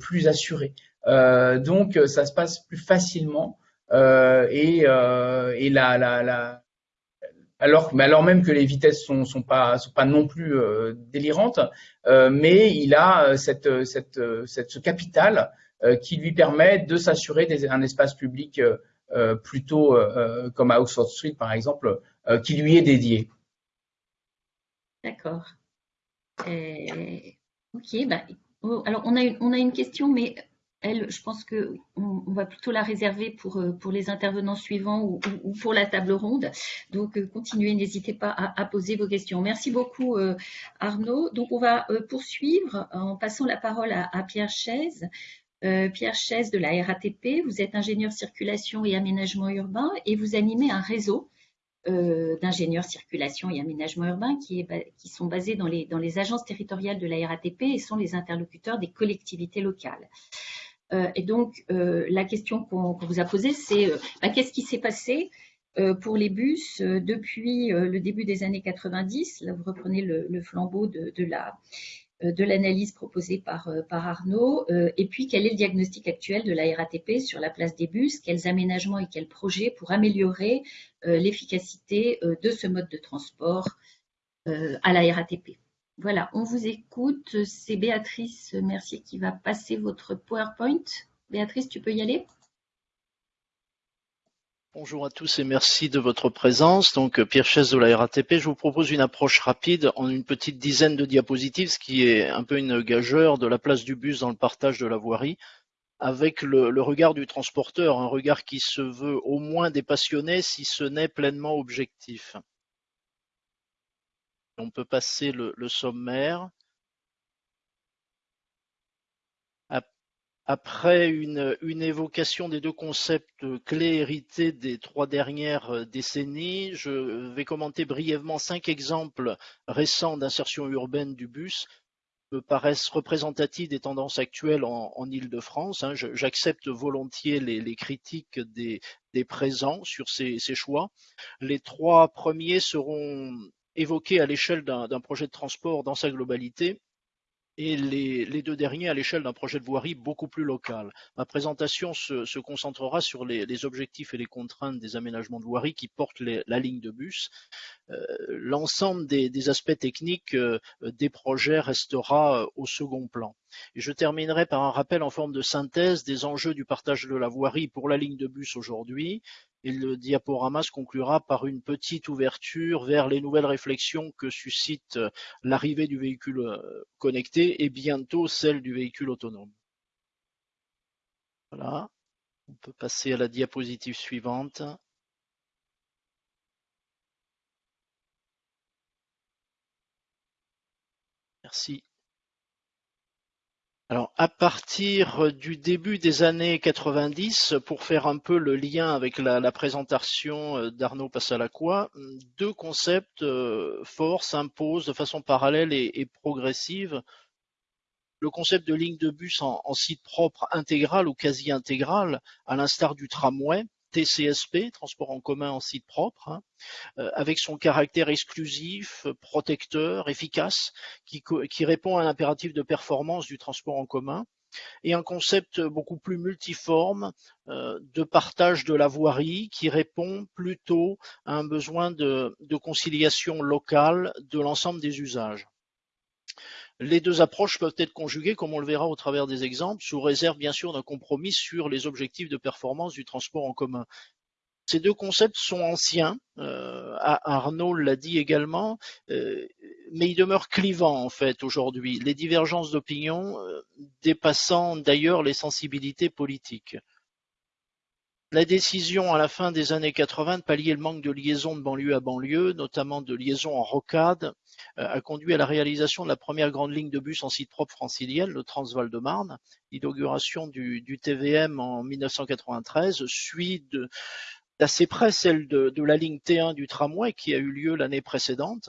plus assuré. donc ça se passe plus facilement et, et alors, même que les vitesses sont, sont pas, non plus euh, délirantes, euh, mais il a euh, ce capital qui lui permet de s'assurer un espace public plutôt comme à Oxford Street par exemple, qui lui est dédié. D'accord. ok, bah, oh, alors on a, une, question, mais elle, je pense qu'on on va plutôt la réserver pour, euh, les intervenants suivants ou, ou pour la table ronde. Donc, euh, continuez, n'hésitez pas à, poser vos questions. Merci beaucoup, euh, Arnaud. Donc, on va poursuivre en passant la parole à, Pierre Chaise. Pierre Chaise de la RATP, vous êtes ingénieur circulation et aménagement urbain et vous animez un réseau euh, d'ingénieurs circulation et aménagement urbain qui, sont basés dans les, agences territoriales de la RATP et sont les interlocuteurs des collectivités locales. Euh, et donc, euh, la question qu'on vous a posée, c'est bah, qu'est-ce qui s'est passé pour les bus depuis le début des années 90 Là, vous reprenez le, le flambeau de, de la de l'analyse proposée par, par Arnaud Et puis, quel est le diagnostic actuel de la RATP sur la place des bus? Quels aménagements et quels projets pour améliorer l'efficacité de ce mode de transport à la RATP Voilà, on vous écoute. C'est Béatrice Mercier qui va passer votre PowerPoint. Béatrice, tu peux y aller? Bonjour à tous et merci de votre présence. Donc Pierre Chaise de la RATP, je vous propose une approche rapide en une petite dizaine de diapositives, ce qui est un peu une gageure de la place du bus dans le partage de la voirie, avec le, regard du transporteur, un regard qui se veut au moins dépassionné si ce n'est pleinement objectif. On peut passer le sommaire. Après une, évocation des deux concepts clés hérités des trois dernières euh, décennies, je vais commenter brièvement cinq exemples récents d'insertion urbaine du bus me paraissent représentatifs des tendances actuelles en, en Ile-de-France. Hein. J'accepte volontiers les, critiques des, présents sur ces, choix. Les trois premiers seront évoqués à l'échelle d'un projet de transport dans sa globalité et les, deux derniers à l'échelle d'un projet de voirie beaucoup plus local. Ma présentation se, concentrera sur les, objectifs et les contraintes des aménagements de voirie qui portent la ligne de bus. Euh, l'ensemble des, aspects techniques euh, des projets restera euh, au second plan. Je terminerai par un rappel en forme de synthèse des enjeux du partage de la voirie pour la ligne de bus aujourd'hui et le diaporama se conclura par une petite ouverture vers les nouvelles réflexions que suscite euh, l'arrivée du véhicule euh, connecté et bientôt celle du véhicule autonome. Voilà, on peut passer à la diapositive suivante. Merci. Alors, à partir du début des années 90, pour faire un peu le lien avec la, présentation euh, d'Arnaud Passalacqua, deux concepts euh, forts s'imposent de façon parallèle et, progressive. Le concept de ligne de bus en, site propre intégral ou quasi intégral, à l'instar du tramway, TCSP, transport en commun en site propre, hein, euh, avec son caractère exclusif, protecteur, efficace, qui, répond à un impératif de performance du transport en commun, et un concept beaucoup plus multiforme euh, de partage de la voirie qui répond plutôt à un besoin de conciliation locale de l'ensemble des usages. Les deux approches peuvent être conjuguées, comme on le verra au travers des exemples, sous réserve bien sûr d'un compromis sur les objectifs de performance du transport en commun. Ces deux concepts sont anciens, euh, Arnaud l'a dit également, euh, mais ils demeurent clivants en fait aujourd'hui, les divergences d'opinion euh, dépassant d'ailleurs les sensibilités politiques. La décision à la fin des années 80 de pallier le manque de liaison de banlieue à banlieue, notamment de liaison en rocade, euh, a conduit à la réalisation de la première grande ligne de bus en site propre francilienne, le Transval de Marne. L'inauguration du, TVM en 1993 suit d'assez près celle de, la ligne T1 du tramway qui a eu lieu l'année précédente.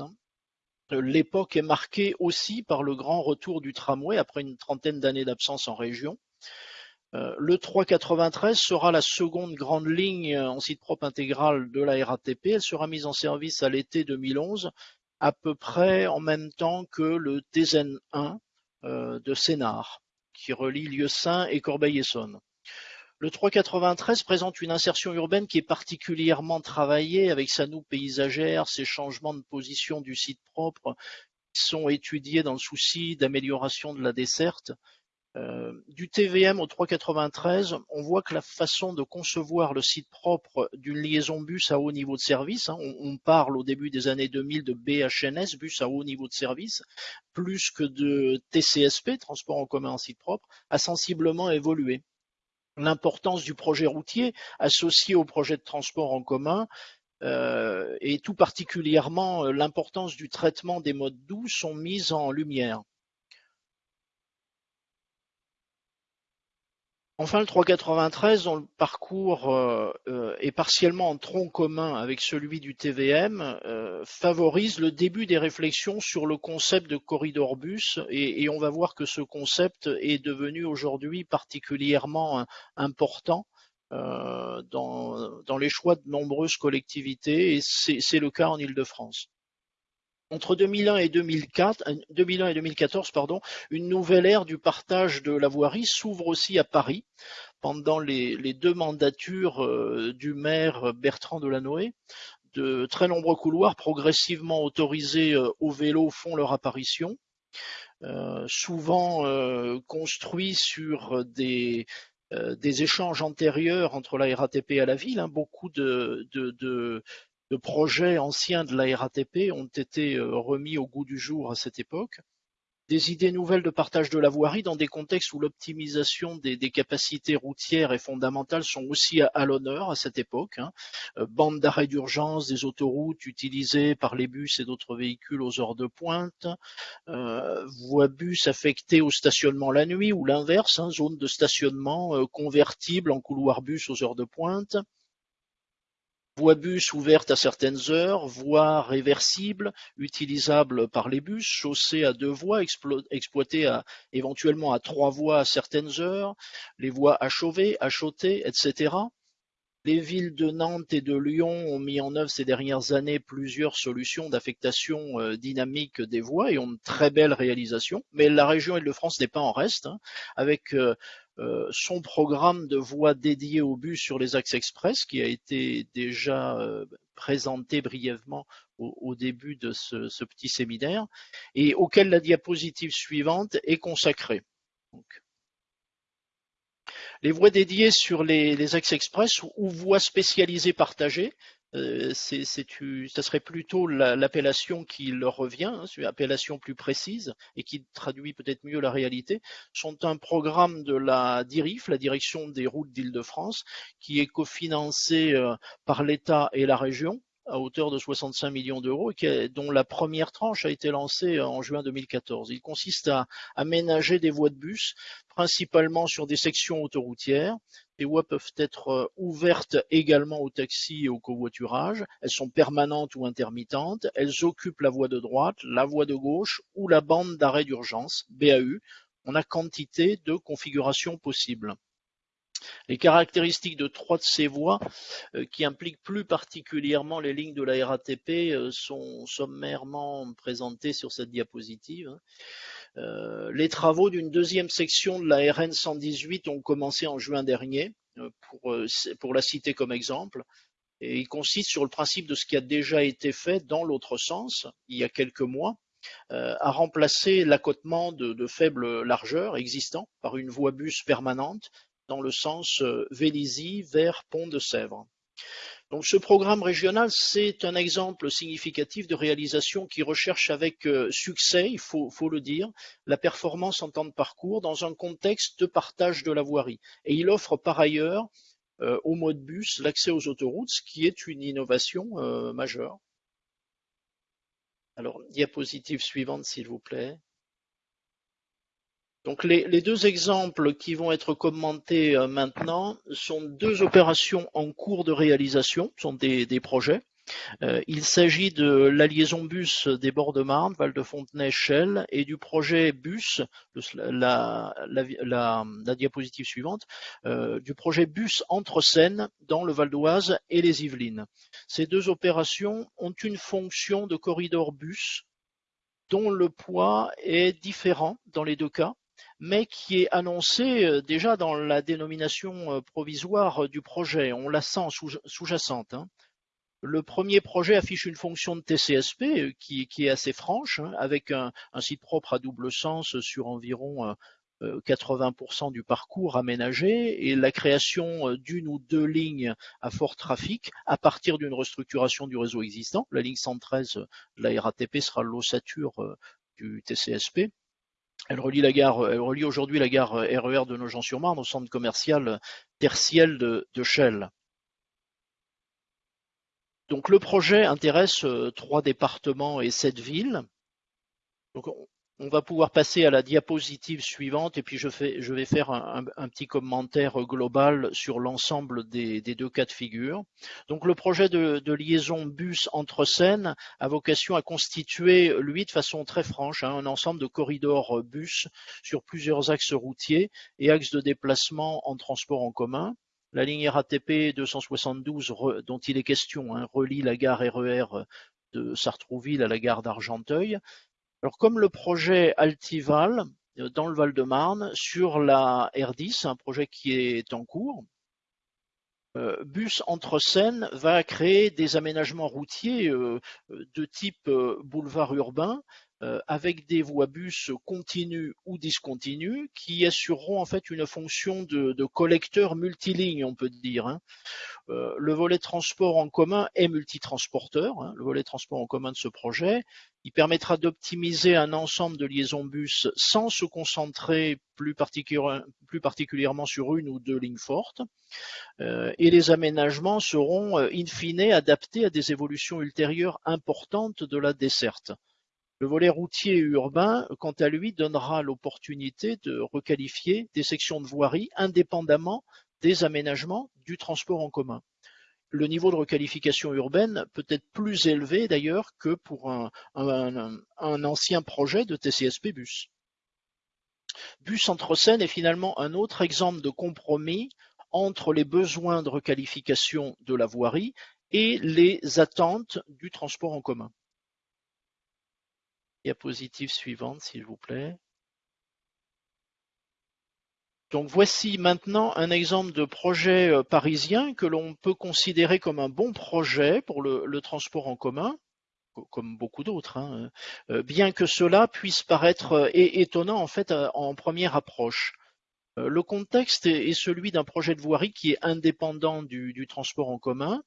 L'époque est marquée aussi par le grand retour du tramway après une trentaine d'années d'absence en région. Euh, le 393 sera la seconde grande ligne en site propre intégral de la RATP. Elle sera mise en service à l'été 2011, à peu près en même temps que le TZN1 euh, de Sénart, qui relie Lieu-Saint et Corbeil-Essonne. Le 393 présente une insertion urbaine qui est particulièrement travaillée avec sa noue paysagère, ses changements de position du site propre qui sont étudiés dans le souci d'amélioration de la desserte euh, du TVM au 393, on voit que la façon de concevoir le site propre d'une liaison bus à haut niveau de service, hein, on, parle au début des années 2000 de BHNS, bus à haut niveau de service, plus que de TCSP, transport en commun en site propre, a sensiblement évolué. L'importance du projet routier associé au projet de transport en commun euh, et tout particulièrement euh, l'importance du traitement des modes doux sont mises en lumière. Enfin, le 393, dont le parcours euh, euh, est partiellement en tronc commun avec celui du TVM, euh, favorise le début des réflexions sur le concept de corridor bus et, on va voir que ce concept est devenu aujourd'hui particulièrement important dans, dans, les choix de nombreuses collectivités et c'est le cas en Ile-de-France. Entre 2001 et 2004, 2001 et 2014, pardon, une nouvelle ère du partage de la voirie s'ouvre aussi à Paris pendant les, deux mandatures du maire Bertrand Delanoë de très nombreux couloirs progressivement autorisés euh, au vélo font leur apparition, euh, souvent euh, construits sur des, échanges antérieurs entre la RATP et la ville. Hein. Beaucoup de, de, projets anciens de la RATP ont été remis au goût du jour à cette époque des idées nouvelles de partage de la voirie dans des contextes où l'optimisation des, capacités routières et fondamentales sont aussi à, l'honneur à cette époque. Hein. Euh, bande d'arrêt d'urgence des autoroutes utilisées par les bus et d'autres véhicules aux heures de pointe, euh, voies bus affectées au stationnement la nuit ou l'inverse, hein, zone de stationnement euh, convertible en couloir bus aux heures de pointe, Voie bus ouverte à certaines heures, voies réversibles utilisables par les bus, chaussées à deux voies exploitées à, éventuellement à trois voies à certaines heures, les voies achevées, achotées, etc. Les villes de Nantes et de Lyon ont mis en œuvre ces dernières années plusieurs solutions d'affectation euh, dynamique des voies et ont de très belles réalisations. Mais la région Île-de-France n'est pas en reste, hein, avec euh, euh, son programme de voies dédiées aux bus sur les axes express qui a été déjà euh, présenté brièvement au, début de ce, petit séminaire et auquel la diapositive suivante est consacrée. les voies dédiées sur les axes express ou voies spécialisées partagées, euh, ça serait plutôt l'appellation qui leur revient, hein, une appellation plus précise et qui traduit peut-être mieux la réalité, sont un programme de la DIRIF, la Direction des routes d'Île-de-France, qui est cofinancé euh, par l'État et la région à hauteur de 65 millions d'euros, dont la première tranche a été lancée en juin 2014. Il consiste à aménager des voies de bus, principalement sur des sections autoroutières. Les voies peuvent être euh, ouvertes également aux taxis et au covoiturage. Elles sont permanentes ou intermittentes. Elles occupent la voie de droite, la voie de gauche ou la bande d'arrêt d'urgence, BAU. On a quantité de configurations possibles. Les caractéristiques de trois de ces voies, euh, qui impliquent plus particulièrement les lignes de la RATP, euh, sont sommairement présentées sur cette diapositive. Euh, les travaux d'une deuxième section de la RN 118 ont commencé en juin dernier, pour, pour la citer comme exemple. Et ils consistent sur le principe de ce qui a déjà été fait dans l'autre sens, il y a quelques mois, à remplacer l'accotement de, de, faible largeur existant par une voie bus permanente dans le sens euh, Vélizy vers Pont-de-Sèvres. Donc ce programme régional, c'est un exemple significatif de réalisation qui recherche avec euh, succès, il faut, le dire, la performance en temps de parcours dans un contexte de partage de la voirie. Et il offre par ailleurs euh, au mode bus l'accès aux autoroutes, ce qui est une innovation majeure. Alors, diapositive suivante, s'il vous plaît. Donc les, deux exemples qui vont être commentés euh, maintenant sont deux opérations en cours de réalisation, sont des, projets. Euh, il s'agit de la liaison bus des bords de Marne, Val de Fontenay, Chelles, et du projet bus, la, diapositive suivante, euh, du projet bus entre Seine dans le Val d'Oise et les Yvelines. Ces deux opérations ont une fonction de corridor bus dont le poids est différent dans les deux cas mais qui est annoncé euh, déjà dans la dénomination euh, provisoire euh, du projet. On la sent sous-jacente. Hein. Le premier projet affiche une fonction de TCSP qui, est assez franche, hein, avec un, site propre à double sens sur environ 80% du parcours aménagé et la création d'une ou deux lignes à fort trafic à partir d'une restructuration du réseau existant. La ligne 113 la RATP sera l'ossature du TCSP. Elle relie la gare, elle relie aujourd'hui la gare RER e de Nogent-sur-Marne au centre commercial tertiel de, de Shell. Donc le projet intéresse euh, trois départements et sept villes. On va pouvoir passer à la diapositive suivante et puis je, vais faire un, petit commentaire global sur l'ensemble des, deux cas de figure. Donc le projet de, liaison bus entre Seine a vocation à constituer, lui, de façon très franche, hein, un ensemble de corridors bus sur plusieurs axes routiers et axes de déplacement en transport en commun. La ligne RATP 272 dont il est question hein, relie la gare RER de Sartrouville à la gare d'Argenteuil. Alors comme le projet Altival dans le Val-de-Marne sur la R10, un projet qui est en cours, Bus entre Seine va créer des aménagements routiers de type boulevard urbain euh, avec des voies bus continues ou discontinues qui assureront en fait une fonction de, collecteur multiligne, on peut dire. Hein. Euh, le volet transport en commun est multitransporteur, hein, le volet transport en commun de ce projet. Il permettra d'optimiser un ensemble de liaisons bus sans se concentrer plus, plus particulièrement sur une ou deux lignes fortes. Euh, et les aménagements seront in fine adaptés à des évolutions ultérieures importantes de la desserte. Le volet routier urbain, quant à lui, donnera l'opportunité de requalifier des sections de voirie indépendamment des aménagements du transport en commun. Le niveau de requalification urbaine peut être plus élevé d'ailleurs que pour un, ancien projet de TCSP bus. Bus entre Seine est finalement un autre exemple de compromis entre les besoins de requalification de la voirie et les attentes du transport en commun. Diapositive suivante, s'il vous plaît. Donc voici maintenant un exemple de projet euh, parisien que l'on peut considérer comme un bon projet pour le, transport en commun, comme beaucoup d'autres, hein, euh, bien que cela puisse paraître euh, étonnant en fait en première approche. Le contexte est celui d'un projet de voirie qui est indépendant du transport en commun,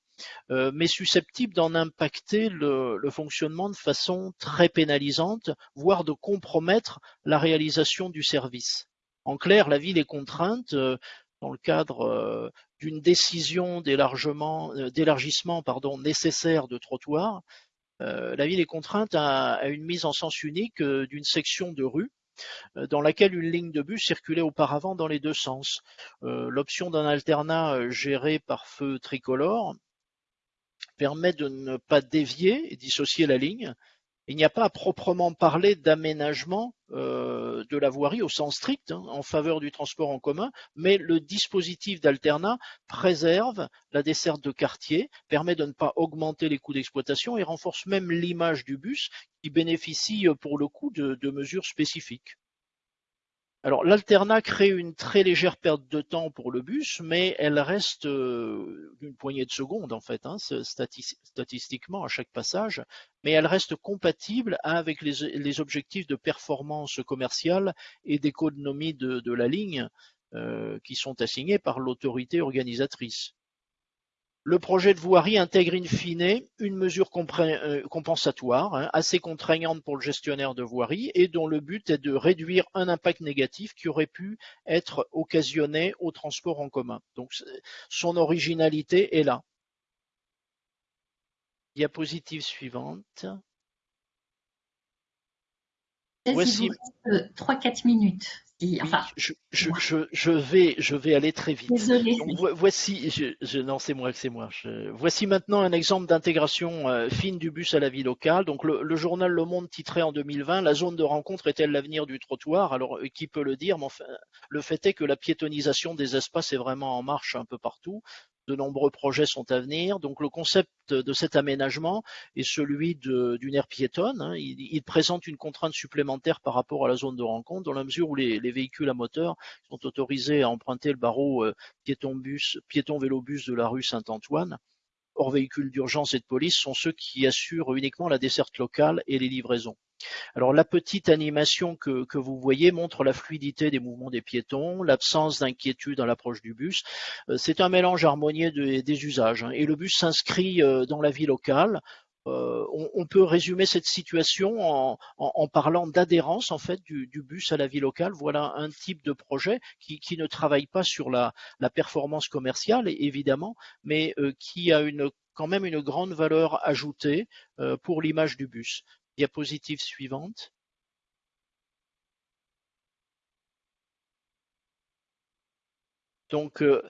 euh, mais susceptible d'en impacter le, fonctionnement de façon très pénalisante, voire de compromettre la réalisation du service. En clair, la ville est contrainte, euh, dans le cadre euh, d'une décision d'élargissement nécessaire de trottoir, la ville est contrainte à, une mise en sens unique d'une section de rue dans laquelle une ligne de bus circulait auparavant dans les deux sens. L'option d'un alternat géré par feu tricolore permet de ne pas dévier et dissocier la ligne. Il n'y a pas à proprement parler d'aménagement euh, de la voirie au sens strict hein, en faveur du transport en commun, mais le dispositif d'alternat préserve la desserte de quartier, permet de ne pas augmenter les coûts d'exploitation et renforce même l'image du bus qui bénéficie euh, pour le coup de mesures spécifiques. Alors l'alternat crée une très légère perte de temps pour le bus, mais elle reste euh, d'une poignée de secondes en fait, hein, statistiquement à chaque passage, mais elle reste compatible avec les, objectifs de performance commerciale et d'économie de, la ligne euh, qui sont assignés par l'autorité organisatrice. Le projet de voirie intègre in fine une mesure euh, compensatoire hein, assez contraignante pour le gestionnaire de voirie et dont le but est de réduire un impact négatif qui aurait pu être occasionné au transport en commun. Donc son originalité est là. Diapositive suivante. Voici. 3-4 minutes je, vais, je vais aller très vite. voici, je, non, c'est moi, c'est moi. voici maintenant un exemple d'intégration euh, fine du bus à la vie locale. Donc, le, journal Le Monde titrait en 2020 La zone de rencontre est-elle l'avenir du trottoir? Alors, euh, qui peut le dire? Mais enfin, le fait est que la piétonisation des espaces est vraiment en marche un peu partout de nombreux projets sont à venir. Donc le concept de cet aménagement est celui d'une aire piétonne. Hein. Il, présente une contrainte supplémentaire par rapport à la zone de rencontre, dans la mesure où les, véhicules à moteur sont autorisés à emprunter le barreau euh, piéton-bus, piéton-vélo-bus de la rue Saint-Antoine. Hors véhicules d'urgence et de police sont ceux qui assurent uniquement la desserte locale et les livraisons. Alors la petite animation que, vous voyez montre la fluidité des mouvements des piétons, l'absence d'inquiétude à l'approche du bus. Euh, c'est un mélange harmonieux des usages hein. et le bus s'inscrit euh, dans la vie locale. Euh, on, peut résumer cette situation en, parlant d'adhérence en fait du, bus à la vie locale. Voilà un type de projet qui, ne travaille pas sur la, performance commerciale évidemment, mais qui a quand même une grande valeur ajoutée pour l'image du bus. Diapositive suivante. Donc, euh,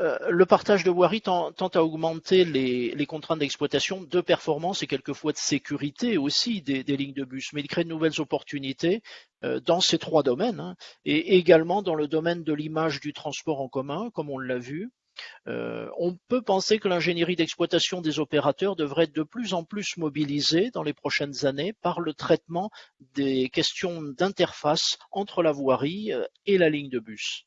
euh, le partage de voirie tente à augmenter les, contraintes d'exploitation, de performance et quelquefois de sécurité aussi des, lignes de bus, mais il crée de nouvelles opportunités euh, dans ces trois domaines, hein, et également dans le domaine de l'image du transport en commun, comme on l'a vu, on peut penser que l'ingénierie d'exploitation des opérateurs devrait être de plus en plus mobilisée dans les prochaines années par le traitement des questions d'interface entre la voirie et la ligne de bus.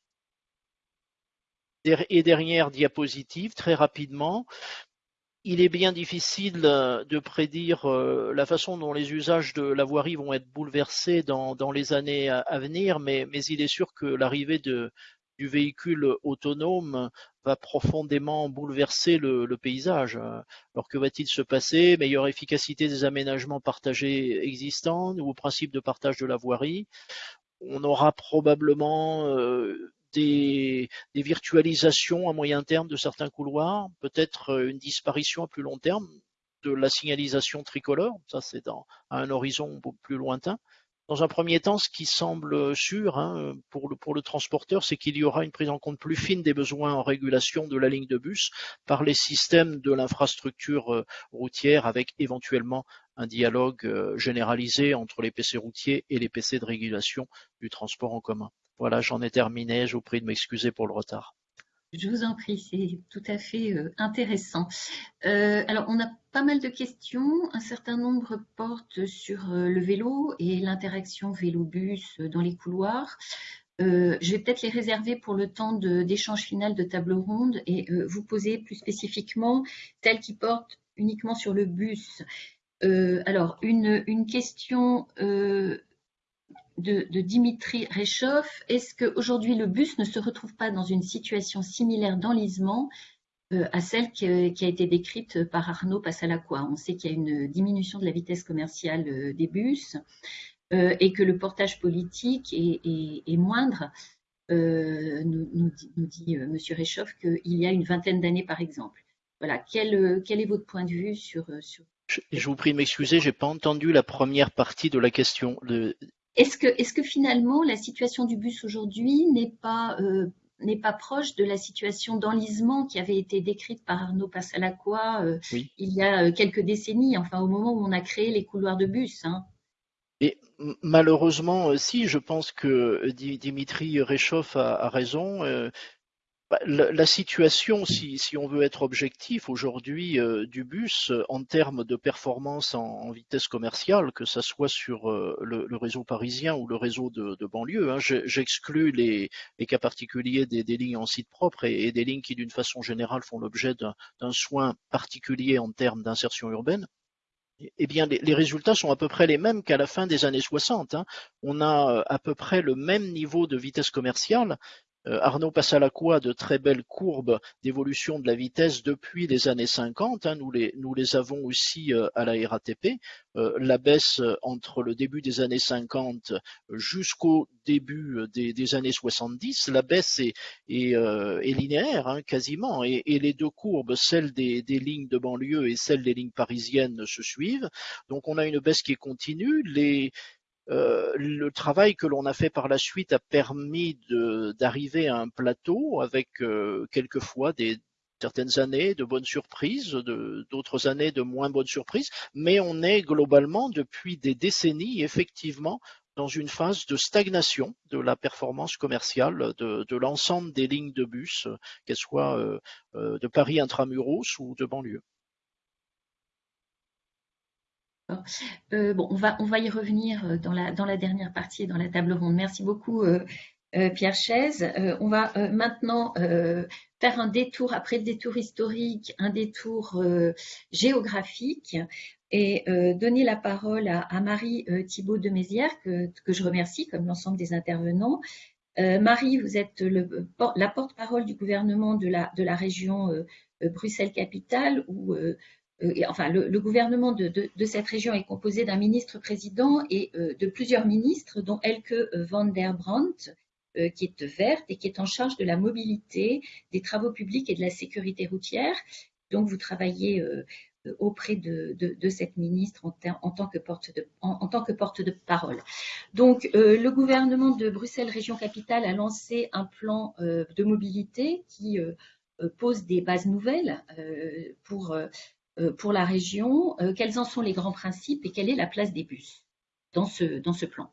Et dernière diapositive, très rapidement, il est bien difficile euh, de prédire euh, la façon dont les usages de la voirie vont être bouleversés dans, les années à, venir, mais, il est sûr que l'arrivée du véhicule autonome va profondément bouleverser le, paysage. Alors que va-t-il se passer? Meilleure efficacité des aménagements partagés existants, nouveau principe de partage de la voirie? On aura probablement euh, des, virtualisations à moyen terme de certains couloirs, peut-être euh, une disparition à plus long terme de la signalisation tricolore, ça c'est à un horizon plus lointain. Dans un premier temps, ce qui semble sûr hein, pour, le, pour le transporteur, c'est qu'il y aura une prise en compte plus fine des besoins en régulation de la ligne de bus par les systèmes de l'infrastructure euh, routière avec éventuellement un dialogue euh, généralisé entre les PC routiers et les PC de régulation du transport en commun. Voilà, j'en ai terminé. Je vous prie de m'excuser pour le retard. Je vous en prie, c'est tout à fait euh, intéressant. Euh, alors, on a pas mal de questions. Un certain nombre portent sur euh, le vélo et l'interaction vélo-bus dans les couloirs. je vais peut-être les réserver pour le temps d'échange final de table ronde et vous poser plus spécifiquement celles qui portent uniquement sur le bus. alors, une, une question de, Dimitri Réchauffe, est-ce qu'aujourd'hui le bus ne se retrouve pas dans une situation similaire d'enlisement euh, à celle qui, a été décrite par Arnaud Passalacqua On sait qu'il y a une diminution de la vitesse commerciale euh, des bus euh, et que le portage politique est, moindre. nous, dit, M. Réchauffe qu'il y a une vingtaine d'années, par exemple. Voilà, quel, est votre point de vue sur... sur... Je, vous prie de m'excuser, j'ai pas entendu la première partie de la question. Est-ce que, est que, finalement la situation du bus aujourd'hui n'est pas, euh, n'est pas proche de la situation d'enlisement qui avait été décrite par Arnaud Passalacqua euh, il y a euh, quelques décennies, enfin au moment où on a créé les couloirs de bus hein? Et malheureusement, si, je pense que Dimitri Réchauffe a, raison. La, situation, si, on veut être objectif aujourd'hui euh, du bus euh, en termes de performance en, vitesse commerciale, que ce soit sur euh, le, réseau parisien ou le réseau de, banlieue, hein, j'exclus les, cas particuliers des, lignes en site propre et, des lignes qui d'une façon générale font l'objet d'un soin particulier en termes d'insertion urbaine. Eh bien, les, résultats sont à peu près les mêmes qu'à la fin des années 60. Hein. On a à peu près le même niveau de vitesse commerciale, Arnaud Passalacqua de très belles courbes d'évolution de la vitesse depuis les années 50. Hein, nous, les, avons aussi euh, à la RATP. Euh, la baisse entre le début des années 50 jusqu'au début des, années 70, la baisse est, linéaire hein, quasiment. Et, les deux courbes, celle des, lignes de banlieue et celle des lignes parisiennes, se suivent. Donc on a une baisse qui est continue. Euh, le travail que l'on a fait par la suite a permis d'arriver à un plateau avec euh, quelquefois des certaines années de bonnes surprises, d'autres années de moins bonnes surprises, mais on est globalement depuis des décennies effectivement dans une phase de stagnation de la performance commerciale de, l'ensemble des lignes de bus, qu'elles soient euh, de Paris intramuros ou de banlieue. Euh, bon, on va, y revenir euh, dans la, dernière partie, dans la table ronde. Merci beaucoup, euh, Pierre Chaise. on va maintenant faire un détour, après le détour historique, un détour géographique et donner la parole à, Marie Thibault de Mézières, que, je remercie, comme l'ensemble des intervenants. Marie, vous êtes la porte-parole du gouvernement de la, région Bruxelles-Capitale, enfin, le, gouvernement de, cette région est composé d'un ministre-président et euh, de plusieurs ministres, dont Elke van der Brandt, euh, qui est verte et qui est en charge de la mobilité, des travaux publics et de la sécurité routière. Donc, vous travaillez auprès de, cette ministre en, tant que porte en, tant que porte de parole. Donc, le gouvernement de Bruxelles Région Capitale a lancé un plan de mobilité qui pose des bases nouvelles pour euh, pour la région, euh, quels en sont les grands principes et quelle est la place des bus dans ce, dans ce plan?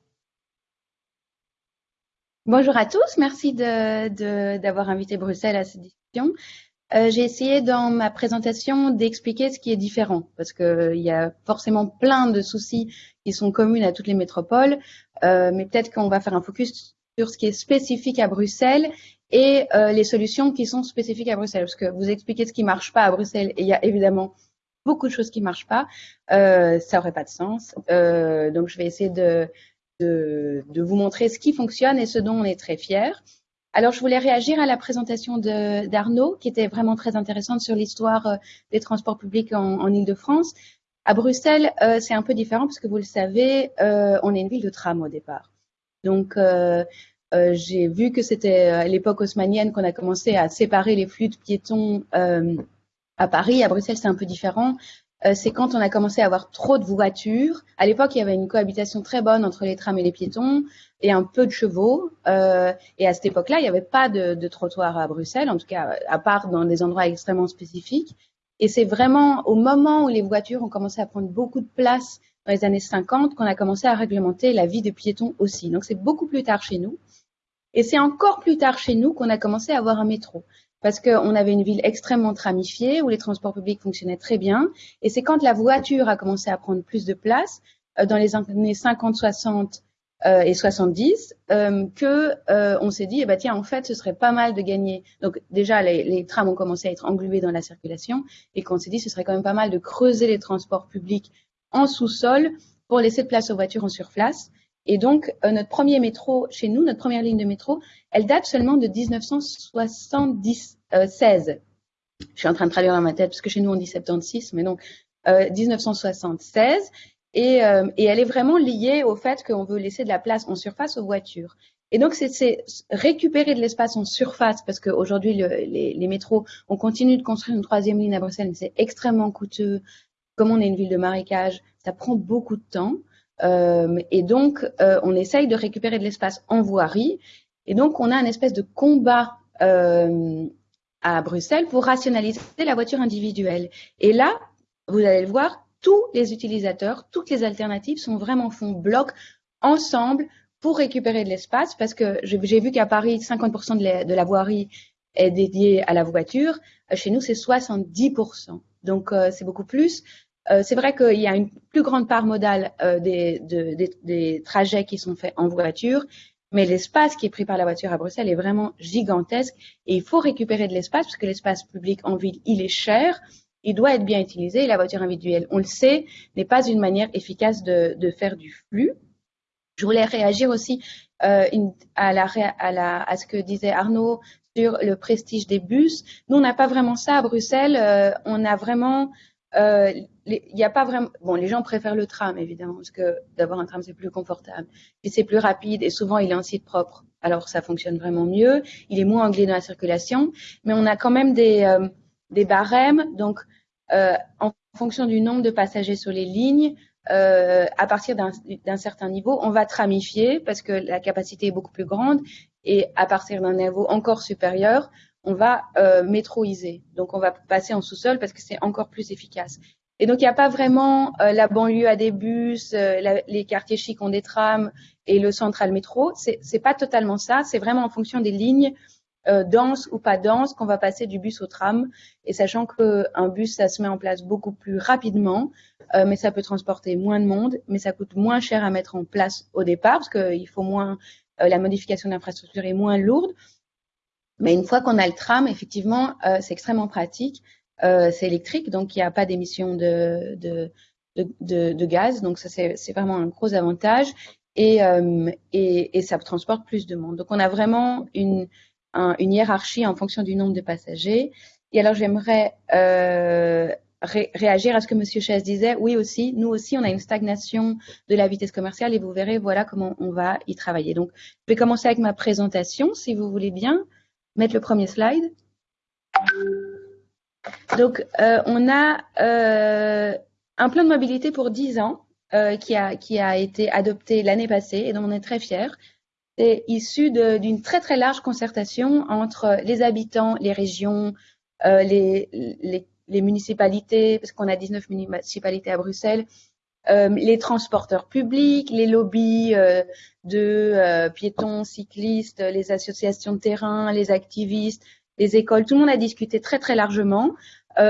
Bonjour à tous, merci d'avoir de, invité Bruxelles à cette discussion. Euh, j'ai essayé dans ma présentation d'expliquer ce qui est différent, parce qu'il y a forcément plein de soucis qui sont communs à toutes les métropoles, euh, mais peut-être qu'on va faire un focus sur ce qui est spécifique à Bruxelles et euh, les solutions qui sont spécifiques à Bruxelles, parce que vous expliquez ce qui marche pas à Bruxelles, et il y a évidemment beaucoup de choses qui marchent pas, ça aurait pas de sens. donc je vais essayer de vous montrer ce qui fonctionne et ce dont on est très fier. Alors, je voulais réagir à la présentation d'Arnaud, qui était vraiment très intéressante sur l'histoire euh, des transports publics en, en Ile-de-France. À Bruxelles, euh, c'est un peu différent parce que vous le savez, euh, on est une ville de tram au départ. Donc, j'ai vu que c'était à l'époque haussmanienne qu'on a commencé à séparer les flux de piétons à Paris. À Bruxelles, c'est un peu différent. Euh, c'est quand on a commencé à avoir trop de voitures. À l'époque, il y avait une cohabitation très bonne entre les trams et les piétons et un peu de chevaux. Euh, et à cette époque-là, il n'y avait pas de, de trottoir à Bruxelles, en tout cas, à part dans des endroits extrêmement spécifiques. Et c'est vraiment au moment où les voitures ont commencé à prendre beaucoup de place dans les années 50 qu'on a commencé à réglementer la vie des piétons aussi. Donc c'est beaucoup plus tard chez nous. Et c'est encore plus tard chez nous qu'on a commencé à avoir un métro parce qu'on avait une ville extrêmement tramifiée où les transports publics fonctionnaient très bien. Et c'est quand la voiture a commencé à prendre plus de place, euh, dans les années 50, 60 euh, et 70, euh, que euh, on s'est dit, eh ben, tiens, en fait, ce serait pas mal de gagner. Donc déjà, les, les trams ont commencé à être englués dans la circulation et qu'on s'est dit, ce serait quand même pas mal de creuser les transports publics en sous-sol pour laisser de place aux voitures en surface. Et donc, euh, notre premier métro chez nous, notre première ligne de métro, elle date seulement de 1976. Euh, Je suis en train de traduire dans ma tête parce que chez nous on dit 76, mais donc euh, 1976. Et, elle est vraiment liée au fait qu'on veut laisser de la place en surface aux voitures. Et donc, c'est récupérer de l'espace en surface, parce qu'aujourd'hui, les, les métros, on continue de construire une troisième ligne à Bruxelles, mais c'est extrêmement coûteux. Comme on est une ville de marécage, ça prend beaucoup de temps. Euh, et donc, euh, on essaye de récupérer de l'espace en voirie. Et donc, on a un espèce de combat euh, à Bruxelles pour rationaliser la voiture individuelle. Et là, vous allez le voir, tous les utilisateurs, toutes les alternatives sont vraiment font bloc ensemble pour récupérer de l'espace parce que j'ai vu qu'à Paris, 50% de la, de la, voirie est dédiée à la voiture. Chez nous, c'est 70%. Donc, c'est beaucoup plus. Euh, c'est vrai qu'il y a une plus grande part modale euh, des, trajets qui sont faits en voiture, mais l'espace qui est pris par la voiture à Bruxelles est vraiment gigantesque et il faut récupérer de l'espace parce que l'espace public en ville, il est cher, il doit être bien utilisé et la voiture individuelle, on le sait, n'est pas une manière efficace de, faire du flux. Je voulais réagir aussi euh, à, à, ce que disait Arnaud sur le prestige des bus. Nous, on n'a pas vraiment ça à Bruxelles. On a vraiment euh, il n'y a pas vraiment. Bon, les gens préfèrent le tram évidemment parce que d'avoir un tram c'est plus confortable, puis c'est plus rapide et souvent il est en site propre. Alors ça fonctionne vraiment mieux. Il est moins anglais dans la circulation, mais on a quand même des euh, barèmes. Donc euh, en fonction du nombre de passagers sur les lignes, à partir d'un certain niveau, on va tramifier parce que la capacité est beaucoup plus grande et à partir d'un niveau encore supérieur, on va euh, métroiser. Donc, on va passer en sous-sol parce que c'est encore plus efficace. Et donc, il n'y a pas vraiment euh, la banlieue à des bus, euh, les quartiers chics ont des trams et le central métro. C'est, pas totalement ça. C'est vraiment en fonction des lignes euh, denses ou pas denses qu'on va passer du bus au tram. Et sachant qu'un bus, ça se met en place beaucoup plus rapidement, mais ça peut transporter moins de monde, mais ça coûte moins cher à mettre en place au départ parce qu'il faut moins, la modification d'infrastructure est moins lourde. Mais une fois qu'on a le tram, effectivement, euh, c'est extrêmement pratique. Euh, c'est électrique, donc il n'y a pas d'émission de, de, de, de, gaz. Donc ça, c'est vraiment un gros avantage. Et, euh, et, et, ça transporte plus de monde. Donc on a vraiment une, une hiérarchie en fonction du nombre de passagers. Et alors j'aimerais euh, réagir à ce que Monsieur Chaise disait. Oui aussi, nous aussi, on a une stagnation de la vitesse commerciale et vous verrez, voilà comment on va y travailler. Donc je vais commencer avec ma présentation, si vous voulez bien mettre le premier slide. Donc, euh, on a euh, un plan de mobilité pour 10 ans euh, qui, a, qui a été adopté l'année passée et dont on est très fiers. C'est issu d'une très très large concertation entre les habitants, les régions, les, les, les, municipalités, parce qu'on a 19 municipalités à Bruxelles, euh, les transporteurs publics, les lobbies euh, de euh, piétons, cyclistes, les associations de terrain, les activistes, les écoles. Tout le monde a discuté très très largement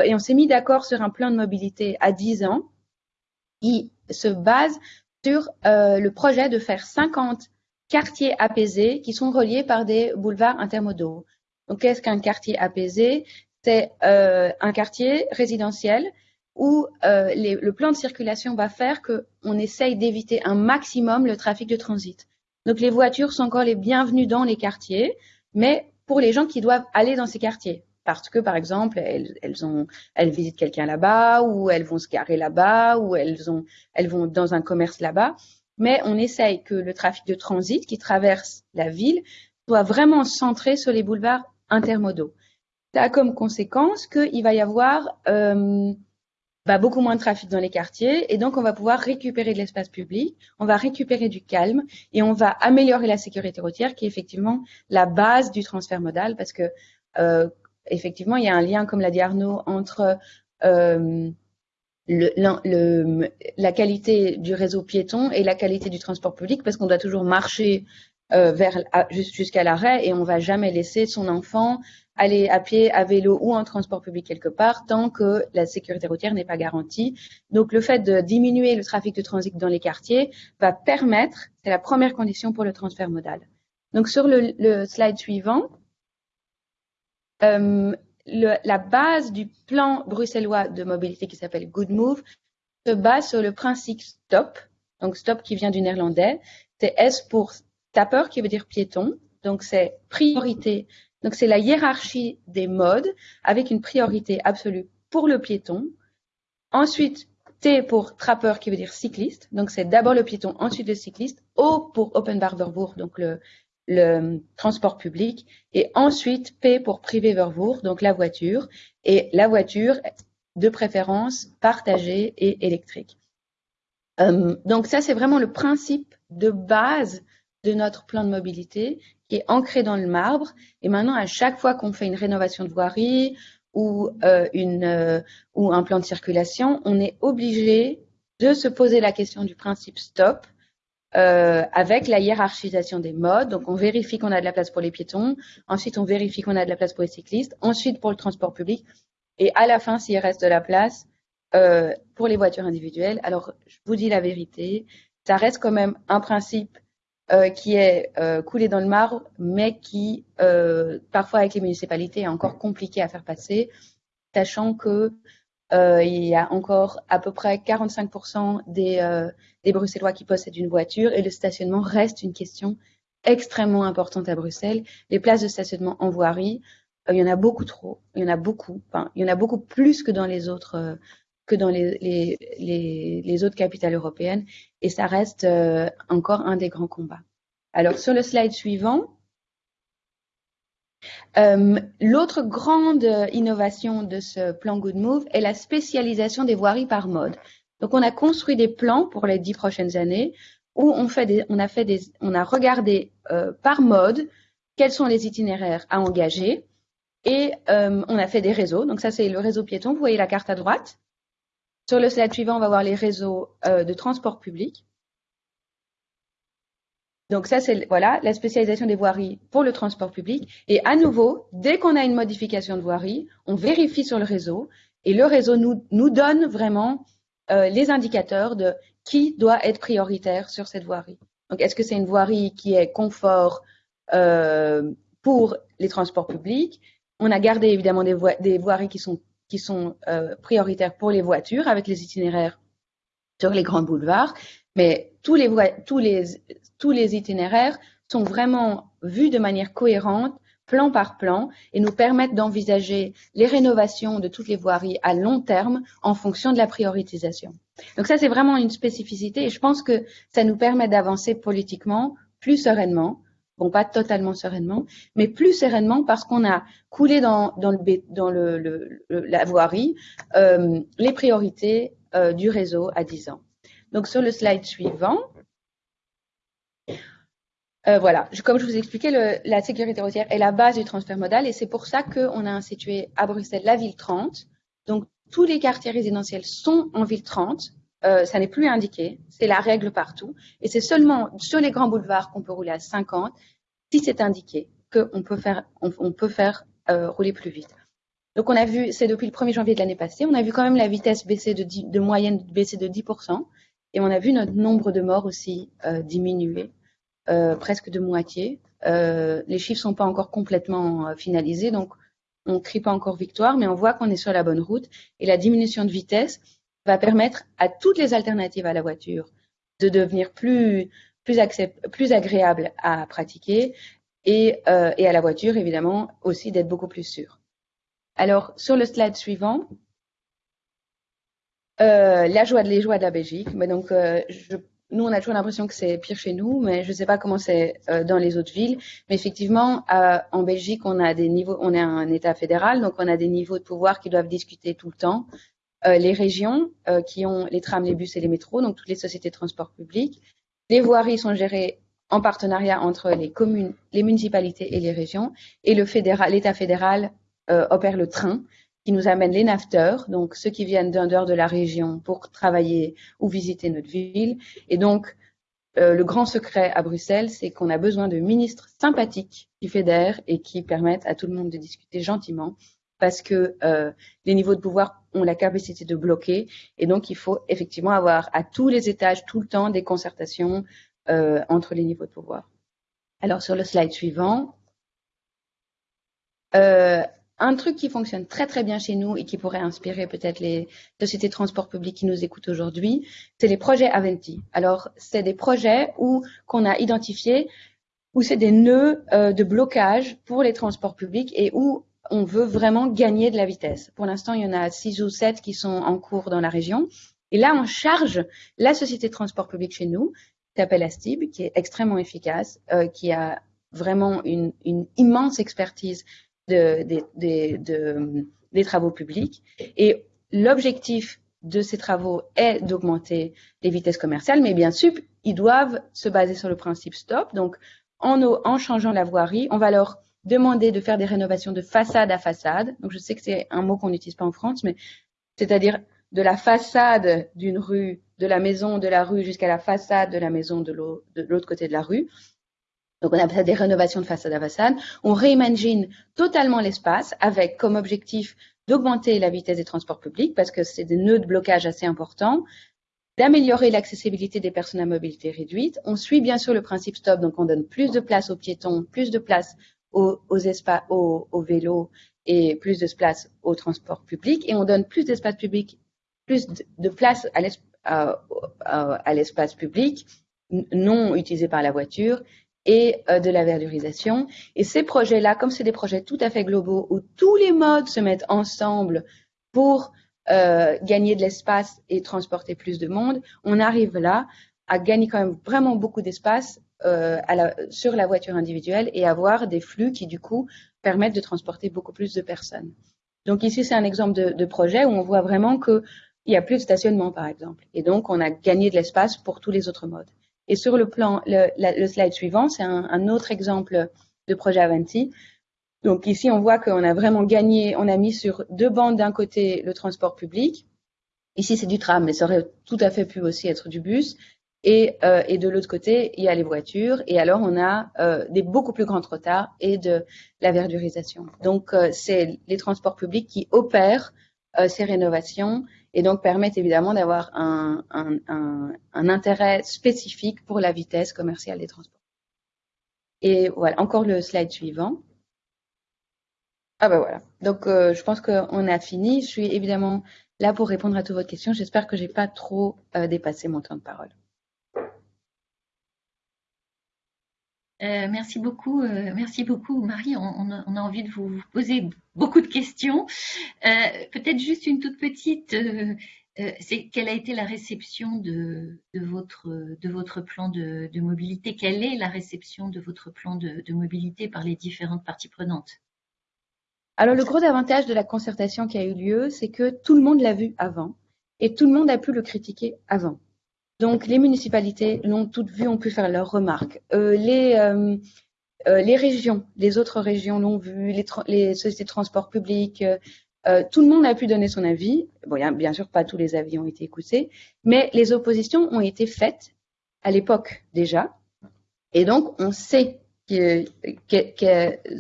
et on s'est mis d'accord sur un plan de mobilité à 10 ans qui se base sur le projet de faire 50 quartiers apaisés qui sont reliés par des boulevards intermodaux. Donc, qu'est-ce qu'un quartier apaisé? C'est un quartier résidentiel où euh, le plan de circulation va faire qu'on essaye d'éviter un maximum le trafic de transit. Donc les voitures sont encore les bienvenues dans les quartiers, mais pour les gens qui doivent aller dans ces quartiers, parce que par exemple elles, elles ont, elles visitent quelqu'un là-bas, ou elles vont se garer là-bas, ou elles ont, elles vont dans un commerce là-bas. Mais on essaye que le trafic de transit qui traverse la ville soit vraiment centré sur les boulevards intermodaux. Ça a comme conséquence qu'il va y avoir euh, bah, beaucoup moins de trafic dans les quartiers. Et donc on va pouvoir récupérer de l'espace public, on va récupérer du calme et on va améliorer la sécurité routière qui est effectivement la base du transfert modal parce que euh, effectivement il y a un lien comme l'a dit Arnaud entre euh, le, la qualité du réseau piéton et la qualité du transport public parce qu'on doit toujours marcher euh, vers jusqu'à l'arrêt et on va jamais laisser son enfant aller à pied, à vélo ou en transport public quelque part tant que la sécurité routière n'est pas garantie. Donc le fait de diminuer le trafic de transit dans les quartiers va permettre, c'est la première condition pour le transfert modal. Donc sur le, slide suivant, euh, la base du plan bruxellois de mobilité qui s'appelle Good Move se base sur le principe STOP, donc STOP qui vient du néerlandais, c'est S pour tapeur qui veut dire piéton, donc c'est priorité donc, c'est la hiérarchie des modes avec une priorité absolue pour le piéton. Ensuite, T pour trappeur qui veut dire cycliste. Donc, c'est d'abord le piéton, ensuite le cycliste. O pour Open Vervoer, donc le, le transport public. Et ensuite, P pour privé Vervoer, donc la voiture. Et la voiture, de préférence, partagée et électrique. Euh, donc, ça, c'est vraiment le principe de base de notre plan de mobilité qui est ancré dans le marbre. Et maintenant, à chaque fois qu'on fait une rénovation de voirie ou, euh, une, euh, ou un plan de circulation, on est obligé de se poser la question du principe stop euh, avec la hiérarchisation des modes. Donc, on vérifie qu'on a de la place pour les piétons. Ensuite, on vérifie qu'on a de la place pour les cyclistes. Ensuite, pour le transport public. Et à la fin, s'il reste de la place euh, pour les voitures individuelles. Alors, je vous dis la vérité, ça reste quand même un principe euh, qui est euh, coulé dans le marbre, mais qui, euh, parfois avec les municipalités, est encore compliqué à faire passer, sachant que il y a encore à peu près 45% des, des Bruxellois qui possèdent une voiture et le stationnement reste une question extrêmement importante à Bruxelles. Les places de stationnement en voirie, il y en a beaucoup trop, il y en a beaucoup, enfin, il y en a beaucoup plus que dans les autres que dans les, les, les, autres capitales européennes et ça reste euh, encore un des grands combats. Alors sur le slide suivant, euh, l'autre grande innovation de ce plan Good Move est la spécialisation des voiries par mode. Donc on a construit des plans pour les dix prochaines années où on, fait des, on, a, fait des, on a regardé euh, par mode quels sont les itinéraires à engager et on a fait des réseaux. Donc ça c'est le réseau piéton, vous voyez la carte à droite. Sur le slide suivant, on va voir les réseaux euh, de transport public. Donc ça, c'est voilà la spécialisation des voiries pour le transport public. Et à nouveau, dès qu'on a une modification de voirie, on vérifie sur le réseau et le réseau nous, donne vraiment euh, les indicateurs de qui doit être prioritaire sur cette voirie. Donc, est-ce que c'est une voirie qui est confort euh, pour les transports publics? On a gardé évidemment des, des voiries qui sont qui sont euh, prioritaires pour les voitures avec les itinéraires sur les grands boulevards, mais tous les, itinéraires sont vraiment vus de manière cohérente, plan par plan, et nous permettent d'envisager les rénovations de toutes les voiries à long terme en fonction de la prioritisation. Donc ça, c'est vraiment une spécificité et je pense que ça nous permet d'avancer politiquement plus sereinement bon pas totalement sereinement, mais plus sereinement parce qu'on a coulé dans, le, dans la voirie euh, les priorités euh, du réseau à 10 ans. Donc sur le slide suivant, euh, voilà, comme je vous expliquais, le, la sécurité routière est la base du transfert modal et c'est pour ça qu'on a institué à Bruxelles la ville 30. Donc tous les quartiers résidentiels sont en ville 30 ça n'est plus indiqué. C'est la règle partout. Et c'est seulement sur les grands boulevards qu'on peut rouler à 50 si c'est indiqué qu'on peut faire, on, peut faire rouler plus vite. Donc on a vu, c'est depuis le 1er janvier de l'année passée, on a vu quand même la vitesse baisser de, de moyenne baisser de 10%, et on a vu notre nombre de morts aussi diminuer, presque de moitié. les chiffres sont pas encore complètement finalisés, donc on ne crie pas encore victoire, mais on voit qu'on est sur la bonne route. Et la diminution de vitesse va permettre à toutes les alternatives à la voiture de devenir plus, plus, agréables à pratiquer et, euh, et, à la voiture, évidemment, aussi d'être beaucoup plus sûre. Alors, sur le slide suivant, euh, la joie de la Belgique. Donc, euh, nous, on a toujours l'impression que c'est pire chez nous, mais je ne sais pas comment c'est dans les autres villes. Mais effectivement, en Belgique, on a des niveaux, on est un État fédéral, donc on a des niveaux de pouvoir qui doivent discuter tout le temps. Euh, les régions qui ont les trams, les bus et les métros, donc toutes les sociétés de transport public. Les voiries sont gérées en partenariat entre les communes, les municipalités et les régions. Et le fédéral, l'État fédéral opère le train qui nous amène les nafteurs, donc ceux qui viennent d'un dehors de la région pour travailler ou visiter notre ville. Et donc, euh, le grand secret à Bruxelles, c'est qu'on a besoin de ministres sympathiques qui fédèrent et qui permettent à tout le monde de discuter gentiment parce que euh, les niveaux de pouvoir ont la capacité de bloquer et donc il faut effectivement avoir à tous les étages tout le temps des concertations euh, entre les niveaux de pouvoir. Alors sur le slide suivant, euh, un truc qui fonctionne très très bien chez nous et qui pourrait inspirer peut-être les sociétés de transport public qui nous écoutent aujourd'hui, c'est les projets Aventi. Alors, c'est des projets où qu'on a identifiés où c'est des nœuds de blocage pour les transports publics et où on veut vraiment gagner de la vitesse. Pour l'instant, il y en a six ou sept qui sont en cours dans la région. Et là, on charge la société de transport public chez nous, qui s'appelle Astib, qui est extrêmement efficace, euh, qui a vraiment une, immense expertise de, des travaux publics. Et l'objectif de ces travaux est d'augmenter les vitesses commerciales, mais bien sûr, ils doivent se baser sur le principe stop. Donc, en, en changeant la voirie, on va leur demander de faire des rénovations de façade à façade. Donc, je sais que c'est un mot qu'on n'utilise pas en France, mais c'est-à-dire de la façade d'une rue, de la maison de la rue jusqu'à la façade de la maison de l'autre côté de la rue. Donc on appelle ça des rénovations de façade à façade. On réimagine totalement l'espace avec comme objectif d'augmenter la vitesse des transports publics parce que c'est des nœuds de blocage assez importants, d'améliorer l'accessibilité des personnes à mobilité réduite. On suit bien sûr le principe stop, donc on donne plus de place aux piétons, plus de place aux, espaces, aux, vélos et plus de place aux transports publics et on donne plus d'espace public, plus de place à l'espace public non utilisé par la voiture et euh, de la verdurisation. Et ces projets-là, comme c'est des projets tout à fait globaux où tous les modes se mettent ensemble pour euh, gagner de l'espace et transporter plus de monde, on arrive là à gagner quand même vraiment beaucoup d'espace euh, sur la voiture individuelle et avoir des flux qui du coup permettent de transporter beaucoup plus de personnes. Donc ici c'est un exemple de, projet où on voit vraiment qu'il y a plus de stationnement par exemple et donc on a gagné de l'espace pour tous les autres modes. Et sur le plan, le, le slide suivant, c'est un, un, autre exemple de projet Avanti. Donc ici, on voit qu'on a vraiment gagné, on a mis sur deux bandes d'un côté le transport public. Ici, c'est du tram, mais ça aurait tout à fait pu aussi être du bus. Et, euh, et de l'autre côté, il y a les voitures. Et alors, on a euh, des beaucoup plus grands retards et de la verdurisation. Donc, euh, c'est les transports publics qui opèrent euh, ces rénovations et donc permettent évidemment d'avoir un, intérêt spécifique pour la vitesse commerciale des transports. Et voilà, encore le slide suivant. Ah ben voilà, donc euh, je pense qu'on a fini. Je suis évidemment là pour répondre à toutes vos questions. J'espère que je n'ai pas trop euh, dépassé mon temps de parole. Euh, merci beaucoup, euh, merci beaucoup Marie. On, a, envie de vous poser beaucoup de questions. Euh, peut-être juste une toute petite. c'est quelle a été la réception de, votre, de votre plan de, mobilité? Quelle est la réception de votre plan de, mobilité par les différentes parties prenantes? Alors le gros avantage de la concertation qui a eu lieu, c'est que tout le monde l'a vu avant et tout le monde a pu le critiquer avant. Donc les municipalités l'ont toutes vu, ont pu faire leurs remarques. Euh, les, euh, euh, les régions, les autres régions l'ont vu, les, les, sociétés de transport public, tout le monde a pu donner son avis. Bon, bien sûr, pas tous les avis ont été écoutés, mais les oppositions ont été faites à l'époque déjà. Et donc, on sait que,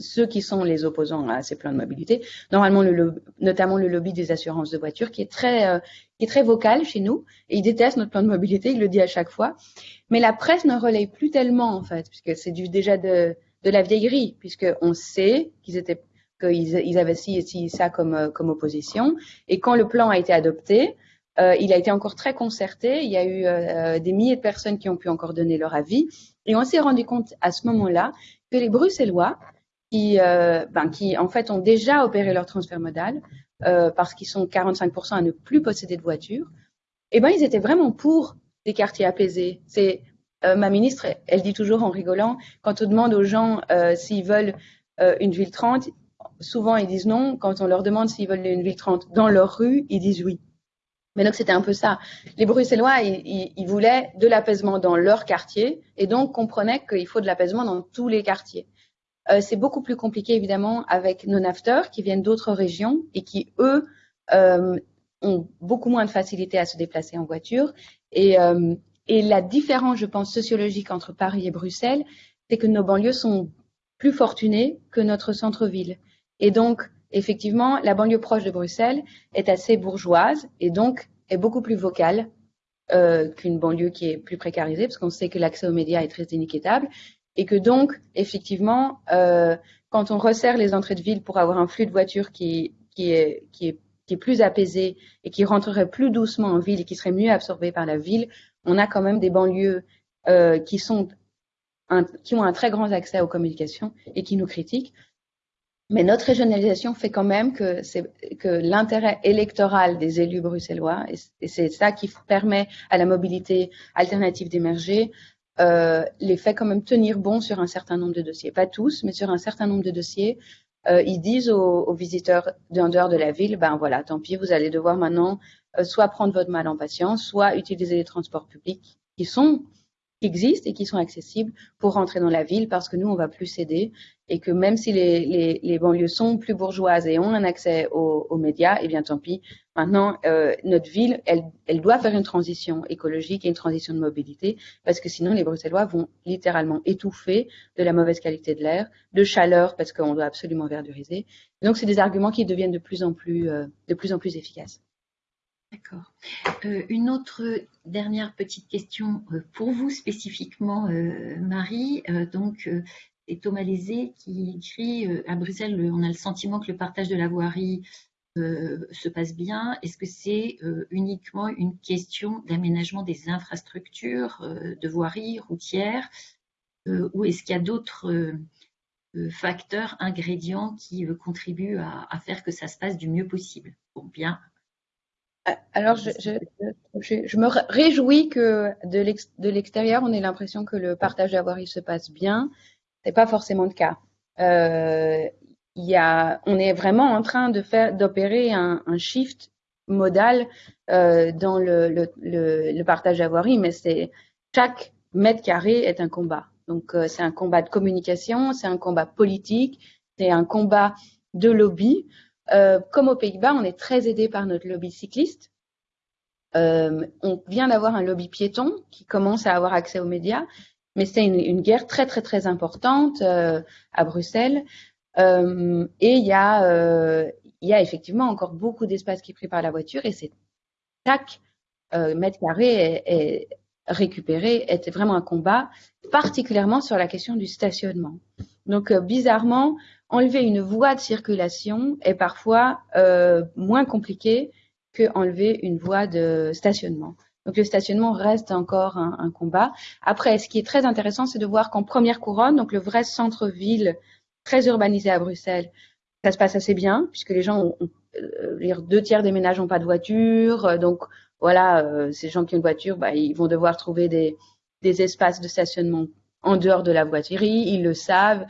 ceux qui sont les opposants à ces plans de mobilité, normalement, le, notamment le lobby des assurances de voitures, qui est très, qui est très vocal chez nous, et il déteste notre plan de mobilité, il le dit à chaque fois. Mais la presse ne relaye plus tellement, en fait, puisque c'est déjà de, la vieillerie, puisqu'on sait qu'ils étaient qu'ils ils avaient ci ça comme, euh, comme opposition. Et quand le plan a été adopté, euh, il a été encore très concerté. Il y a eu euh, des milliers de personnes qui ont pu encore donner leur avis. Et on s'est rendu compte à ce moment-là que les Bruxellois, qui, ben, qui en fait ont déjà opéré leur transfert modal, parce qu'ils sont 45% à ne plus posséder de voiture, eh ben, ils étaient vraiment pour des quartiers apaisés. C'est ma ministre, elle dit toujours en rigolant, quand on demande aux gens s'ils veulent une ville 30, souvent ils disent non. Quand on leur demande s'ils veulent une ville 30 dans leur rue, ils disent oui. Mais donc c'était un peu ça. Les Bruxellois, ils, voulaient de l'apaisement dans leur quartier et donc comprenaient qu'il faut de l'apaisement dans tous les quartiers. Euh, c'est beaucoup plus compliqué évidemment avec nos nafteurs qui viennent d'autres régions et qui eux euh, ont beaucoup moins de facilité à se déplacer en voiture. Et, euh, et la différence, je pense, sociologique entre Paris et Bruxelles, c'est que nos banlieues sont plus fortunées que notre centre-ville. Et donc, effectivement, la banlieue proche de Bruxelles est assez bourgeoise et donc est beaucoup plus vocale qu'une banlieue qui est plus précarisée, parce qu'on sait que l'accès aux médias est très inéquitable et que donc, effectivement, euh, quand on resserre les entrées de ville pour avoir un flux de voitures qui, est, plus apaisé et qui rentrerait plus doucement en ville et qui serait mieux absorbé par la ville, on a quand même des banlieues euh, qui sont qui ont un très grand accès aux communications et qui nous critiquent. Mais notre régionalisation fait quand même que, que l'intérêt électoral des élus bruxellois, et c'est ça qui permet à la mobilité alternative d'émerger, euh, les fait quand même tenir bon sur un certain nombre de dossiers. Pas tous, mais sur un certain nombre de dossiers. Euh, ils disent aux, aux visiteurs d'un dehors de la ville, ben voilà, tant pis, vous allez devoir maintenant euh, soit prendre votre mal en patience, soit utiliser les transports publics qui sont qui existent et qui sont accessibles pour rentrer dans la ville parce que nous, on va plus céder et que même si les, les, les banlieues sont plus bourgeoises et ont un accès aux, aux médias, eh bien tant pis. Maintenant, euh, notre ville, elle, elle doit faire une transition écologique et une transition de mobilité parce que sinon, les Bruxellois vont littéralement étouffer de la mauvaise qualité de l'air, de chaleur parce qu'on doit absolument verduriser. Donc, c'est des arguments qui deviennent de plus en plus, euh, de plus en plus efficaces. D'accord. Euh, une autre dernière petite question pour vous spécifiquement, Marie. donc, c'est Thomas Lézé qui écrit à Bruxelles, on a le sentiment que le partage de la voirie se passe bien? Est-ce que c'est uniquement une question d'aménagement des infrastructures de voirie routière ou est-ce qu'il y a d'autres facteurs, ingrédients qui contribuent à, faire que ça se passe du mieux possible? Bon, bien, alors, je, me réjouis que de l'extérieur, on ait l'impression que le partage d'avoirie se passe bien. C'est pas forcément le cas. Euh, on est vraiment en train d'opérer un, shift modal euh, dans le, le, le, partage d'avoirie, mais chaque mètre carré est un combat. Donc, euh, c'est un combat de communication, c'est un combat politique, c'est un combat de lobby. Euh, comme aux Pays-Bas, on est très aidé par notre lobby cycliste. On vient d'avoir un lobby piéton qui commence à avoir accès aux médias, mais c'est une, une, guerre très très très importante à Bruxelles. Euh, et il y euh, y a effectivement encore beaucoup d'espace qui est pris par la voiture et c'est chaque mètre carré est, est récupéré est vraiment un combat, particulièrement sur la question du stationnement. Donc bizarrement, enlever une voie de circulation est parfois euh, moins compliqué que enlever une voie de stationnement. Donc le stationnement reste encore un, un combat. Deux ce qui est très intéressant, c'est de voir qu'en première couronne, donc le vrai centre-ville très urbanisé à Bruxelles, ça se passe assez bien puisque les gens ont, euh, deux tiers des ménages n'ont pas de voiture, euh, donc voilà, euh, ces gens qui ont une voiture, bah, ils vont devoir trouver des, des espaces de stationnement en dehors de la voiturerie, ils le savent,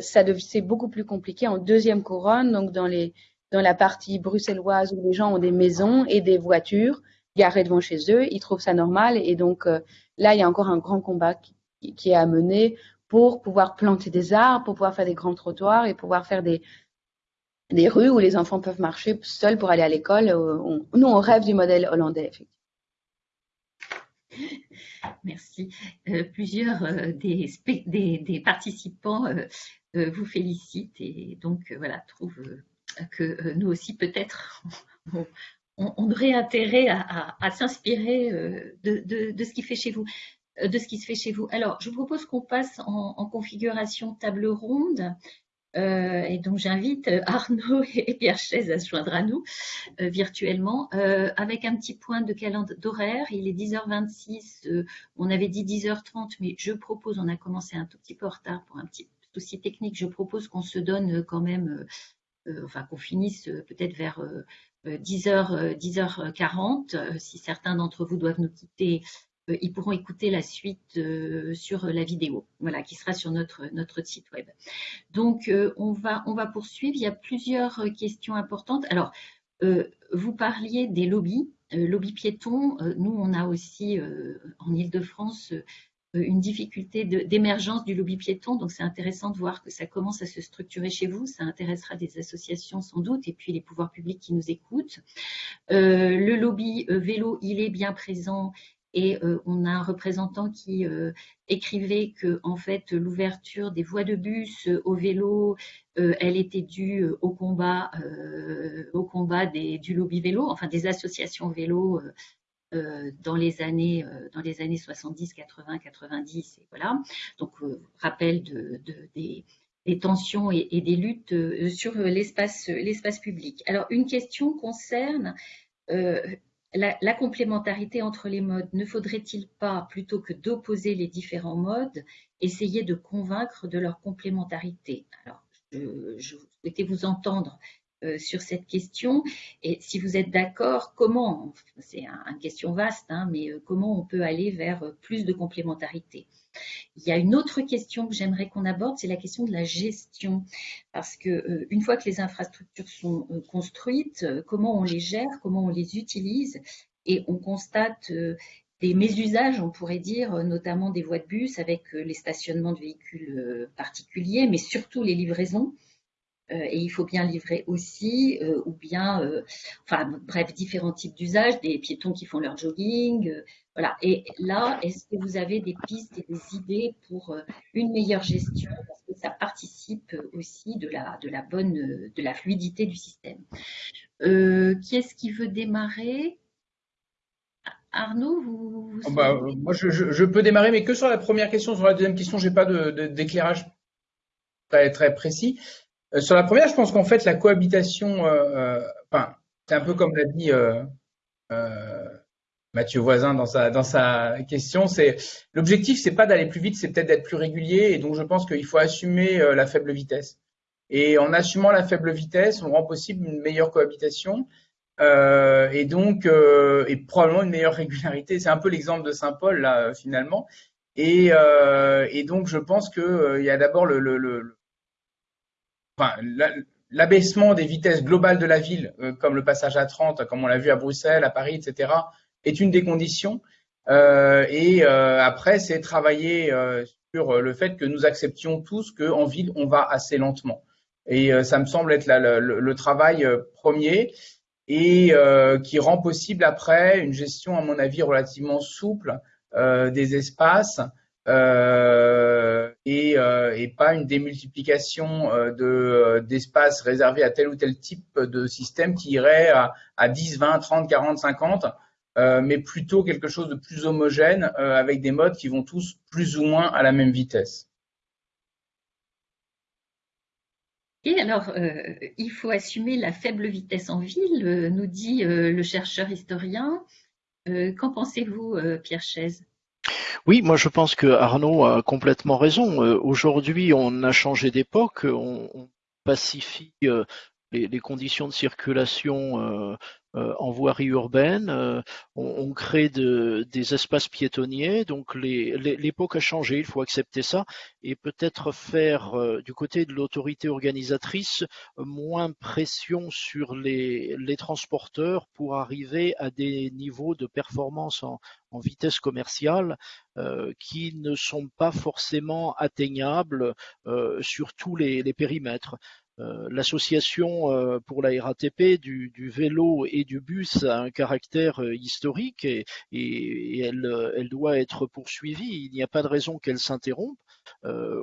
c'est beaucoup plus compliqué en deuxième couronne, donc dans les dans la partie bruxelloise où les gens ont des maisons et des voitures garées devant chez eux, ils trouvent ça normal et donc là il y a encore un grand combat qui, est à mener pour pouvoir planter des arbres, pour pouvoir faire des grands trottoirs et pouvoir faire des des rues où les enfants peuvent marcher seuls pour aller à l'école. Nous, on rêve du modèle hollandais. Merci. plusieurs des, des, participants vous félicitent et donc voilà, trouvent que nous aussi peut-être [LAUGHS] on, aurait intérêt à, s'inspirer de, ce qui fait chez vous de ce qui se fait chez vous. Alors, je vous propose qu'on passe en, configuration table ronde. Euh, et donc, j'invite Arnaud [LAUGHS] et Pierre Chaise à se joindre à nous euh, virtuellement euh, avec un petit point de calendrier d'horaire. Il est 10h26. on avait dit 10h30, mais je propose, on a commencé un tout petit peu en retard pour un petit souci technique. Je propose qu'on se donne quand même, enfin, qu'on finisse peut-être vers 10h, 10h40. si certains d'entre vous doivent nous quitter euh, ils pourront écouter la suite euh, sur la vidéo, voilà, qui sera sur notre, notre site web. Donc, euh, on, va, on va poursuivre. Il y a plusieurs questions importantes. Alors, vous parliez des lobbies, lobbies piétons. nous, on a aussi en Ile-de-France une difficulté d'émergence du lobby piéton. Donc, c'est intéressant de voir que ça commence à se structurer chez vous. Ça intéressera des associations sans doute et puis les pouvoirs publics qui nous écoutent. le lobby vélo, il est bien présent et euh, on a un représentant qui euh, écrivait que en fait l'ouverture des voies de bus euh, au vélo, elle était due au combat, au combat du lobby vélo, enfin des associations vélo. dans les années dans les années 70, 80, 90 et voilà. Donc rappel de, des, tensions et, et, des luttes sur l'espace l'espace public. Alors une question concerne la, complémentarité entre les modes, ne faudrait-il pas, plutôt que d'opposer les différents modes, essayer de convaincre de leur complémentarité? Alors, je, souhaitais vous entendre euh, sur cette question. Et si vous êtes d'accord, comment, c'est une question vaste, hein, mais euh, comment on peut aller vers euh, plus de complémentarité? Il y a une autre question que j'aimerais qu'on aborde, c'est la question de la gestion. Parce que une fois que les infrastructures sont construites, comment on les gère, comment on les utilise? Et on constate des mésusages, on pourrait dire, notamment des voies de bus avec les stationnements de véhicules particuliers, mais surtout les livraisons. Euh, et il faut bien livrer aussi, euh, ou bien, euh, enfin bref, différents types d'usages, des piétons qui font leur jogging, voilà. Et là, est-ce que vous avez des pistes et des idées pour une meilleure gestion? Parce que ça participe aussi de la, de la bonne, de la fluidité du système. qui est-ce qui veut démarrer? Arnaud, vous, oh, bah, Moi, je, je, peux démarrer, mais que sur la première question. Sur la deuxième question, j'ai pas d'éclairage de, très, très précis. Euh, sur la première, je pense qu'en fait, la cohabitation, euh, euh, c'est un peu comme l'a dit Mathieu Voisin dans sa, dans sa question, c'est l'objectif, c'est pas d'aller plus vite, c'est peut-être d'être plus régulier. Et donc, je pense qu'il faut assumer la faible vitesse. Et en assumant la faible vitesse, on rend possible une meilleure cohabitation. et donc, et probablement une meilleure régularité. C'est un peu l'exemple de Saint-Paul, là, finalement. Et, donc, je pense qu'il y a d'abord le, l'abaissement des vitesses globales de la ville, euh, comme le passage à 30, comme on l'a vu à Bruxelles, à Paris, etc., est une des conditions. Euh, et euh, après, c'est travailler sur le fait que nous acceptions tous qu'en ville, on va assez lentement. Et ça me semble être le, travail premier et qui rend possible après une gestion, à mon avis, relativement souple des espaces et, euh, et, pas une démultiplication euh, de, d'espaces réservés à tel ou tel type de système qui irait à, à 10, 20, 30, 40, 50, mais plutôt quelque chose de plus homogène avec des modes qui vont tous plus ou moins à la même vitesse. Et alors, il faut assumer la faible vitesse en ville, nous dit le chercheur historien. qu'en pensez-vous, Pierre Chaise? Oui, moi je pense que Arnaud a complètement raison. Euh, aujourd'hui, on a changé d'époque, on, pacifie euh, les, conditions de circulation euh, en voirie urbaine, euh, on, crée des espaces piétonniers, donc l'époque a changé, il faut accepter ça, et peut-être faire du côté de l'autorité organisatrice moins pression sur les, transporteurs pour arriver à des niveaux de performance en, vitesse commerciale qui ne sont pas forcément atteignables sur tous les périmètres. Euh, l'association euh, pour la RATP du, vélo et du bus a un caractère euh, historique et, elle, doit être poursuivie. Il n'y a pas de raison qu'elle s'interrompe.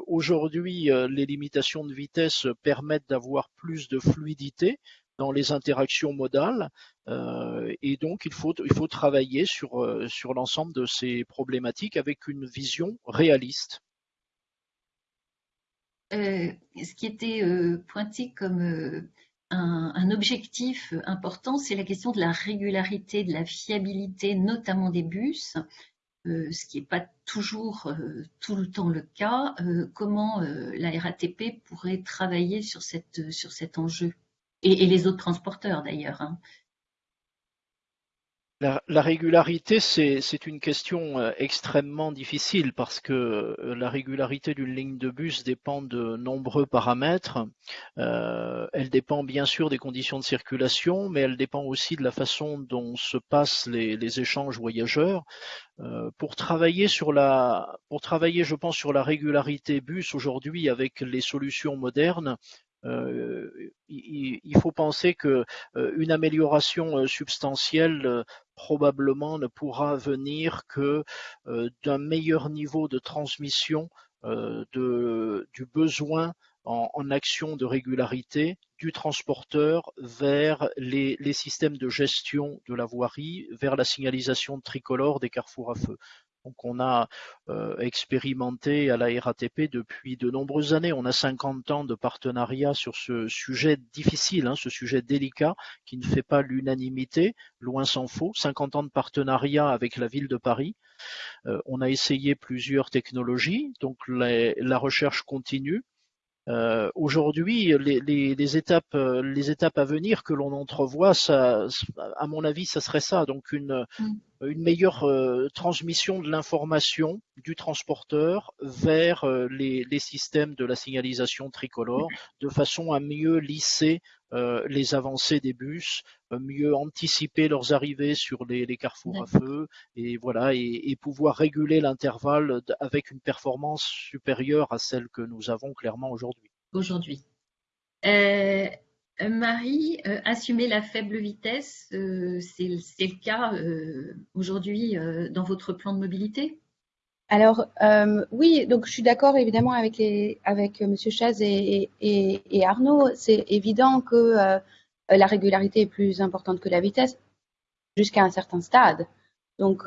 Aujourd'hui, les limitations de vitesse permettent d'avoir plus de fluidité dans les interactions modales et donc il faut, il faut travailler sur l'ensemble de ces problématiques avec une vision réaliste. Euh, ce qui était euh, pointé comme euh, un, objectif important, c'est la question de la régularité, de la fiabilité, notamment des bus, ce qui n'est pas toujours tout le temps le cas. comment la RATP pourrait travailler sur, cet enjeu? Et, les autres transporteurs d'ailleurs. Hein. La, régularité, c'est une question euh, extrêmement difficile parce que euh, la régularité d'une ligne de bus dépend de nombreux paramètres. Euh, elle dépend bien sûr des conditions de circulation, mais elle dépend aussi de la façon dont se passent les, échanges voyageurs. pour travailler sur la, pour travailler, je pense, sur la régularité bus aujourd'hui avec les solutions modernes, il, faut penser que euh, une amélioration substantielle probablement ne pourra venir que d'un meilleur niveau de transmission de, du besoin en, en, action de régularité du transporteur vers les, les, systèmes de gestion de la voirie, vers la signalisation tricolore des carrefours à feu. Donc on a euh, expérimenté à la RATP depuis de nombreuses années. On a 50 ans de partenariat sur ce sujet difficile, hein, ce sujet délicat qui ne fait pas l'unanimité, loin s'en faut. 50 ans de partenariat avec la ville de Paris. Euh, on a essayé plusieurs technologies, donc la recherche continue. Euh, aujourd'hui, les, étapes, les étapes à venir que l'on entrevoit, ça, à mon avis, ça serait ça. Donc une, mm. une meilleure euh, transmission de l'information du transporteur vers euh, les, les, systèmes de la signalisation tricolore, de façon à mieux lisser les avancées des bus, mieux anticiper leurs arrivées sur les, les carrefours à feu, et voilà, et, et pouvoir réguler l'intervalle avec une performance supérieure à celle que nous avons clairement aujourd'hui. Aujourd'hui. Euh, Marie, euh, assumer la faible vitesse, euh, c'est le cas aujourd'hui dans votre plan de mobilité? Alors oui, donc je suis d'accord évidemment avec les avec Monsieur Chaz et, Arnaud. C'est évident que la régularité est plus importante que la vitesse jusqu'à un certain stade. Donc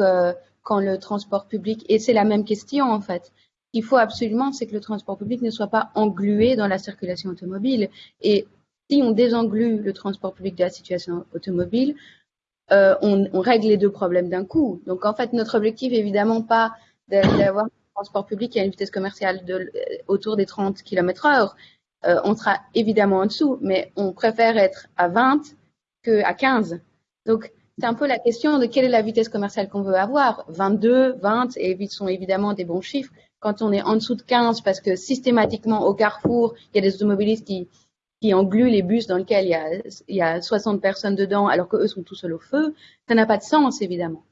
quand le transport public et c'est la même question en fait qu'il faut absolument, c'est que le transport public ne soit pas englué dans la circulation automobile. Et si on désenglue le transport public de la situation automobile, euh, on, on, règle les deux problèmes d'un coup. Donc en fait, notre objectif évidemment pas d'avoir un transport public à une vitesse commerciale de, euh, autour des 30 km heure. Euh, on sera évidemment en dessous, mais on préfère être à 20 qu'à 15. Donc c'est un peu la question de quelle est la vitesse commerciale qu'on veut avoir. 22, 20 et sont évidemment des bons chiffres quand on est en dessous de 15 parce que systématiquement au carrefour, il y a des automobilistes qui, qui engluent les bus dans lesquels il y, a, il y a 60 personnes dedans alors qu'eux sont tout seuls au feu, ça n'a pas de sens évidemment.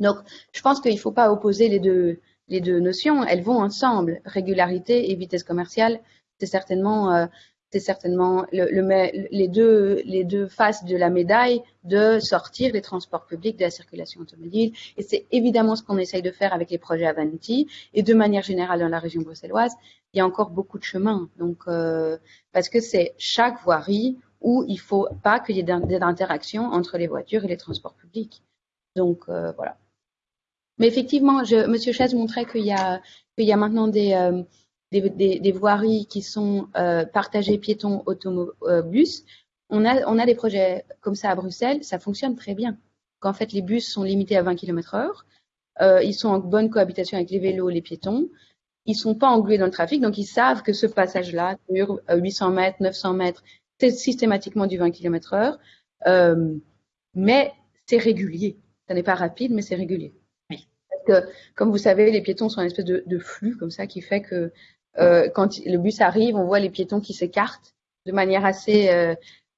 Donc je pense qu'il ne faut pas opposer les deux, notions, elles vont ensemble. Régularité et vitesse commerciale, c'est certainement euh, les, deux, faces de la médaille de sortir les transports publics de la circulation automobile. Et c'est évidemment ce qu'on essaye de faire avec les projets Avanti. Et de manière générale, dans la région bruxelloise, il y a encore beaucoup de chemin. Donc, euh, parce que c'est chaque voirie où il faut pas qu'il y ait d'interactions entre les voitures et les transports publics. Donc, euh, voilà. Mais effectivement, je, Monsieur Chaise montrait qu'il y a, qu'il y a maintenant des, euh, des, voiries qui sont euh, partagées piétons autobus. On a, on a des projets comme ça à Bruxelles, ça fonctionne très bien. Qu'en fait, les bus sont limités à 20 km heure, euh, ils sont en bonne cohabitation avec les vélos, les piétons, ils sont pas englués dans le trafic, donc ils savent que ce passage-là dure 800 mètres, 900 mètres, c'est systématiquement du 20 km heure, euh, mais c'est régulier. Ça n'est pas rapide, mais c'est régulier. Comme vous savez, les piétons sont une espèce de, flux comme ça qui fait que euh, quand le bus arrive, on voit les piétons qui s'écartent de manière assez euh,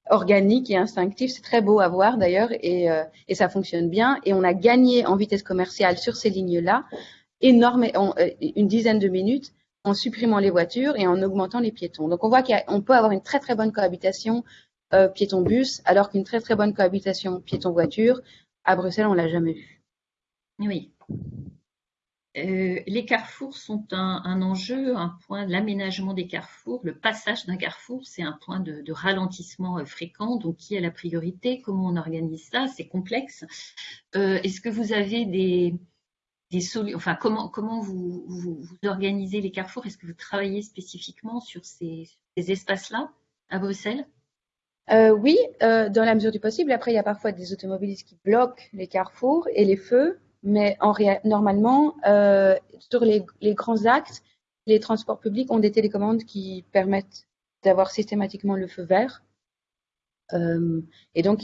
organique et instinctive. C'est très beau à voir d'ailleurs et, euh, et, ça fonctionne bien. Et on a gagné en vitesse commerciale sur ces lignes-là énorme, une dizaine de minutes en supprimant les voitures et en augmentant les piétons. Donc on voit qu'on peut avoir une très très bonne cohabitation piéton-bus, alors qu'une très très bonne cohabitation piéton-voiture, à Bruxelles, on l'a jamais vu. Oui. Euh, les carrefours sont un, enjeu, un point l'aménagement des carrefours. Le passage d'un carrefour, c'est un point de, ralentissement euh, fréquent. Donc, qui a la priorité Comment on organise ça C'est complexe. Euh, est-ce que vous avez des, solutions Enfin, comment, vous, organisez les carrefours? Est-ce que vous travaillez spécifiquement sur ces, espaces-là à Bruxelles? Oui, dans la mesure du possible. Après, il y a parfois des automobilistes qui bloquent les carrefours et les feux mais en normalement, euh, sur les, grands axes, les transports publics ont des télécommandes qui permettent d'avoir systématiquement le feu vert. Euh, et donc,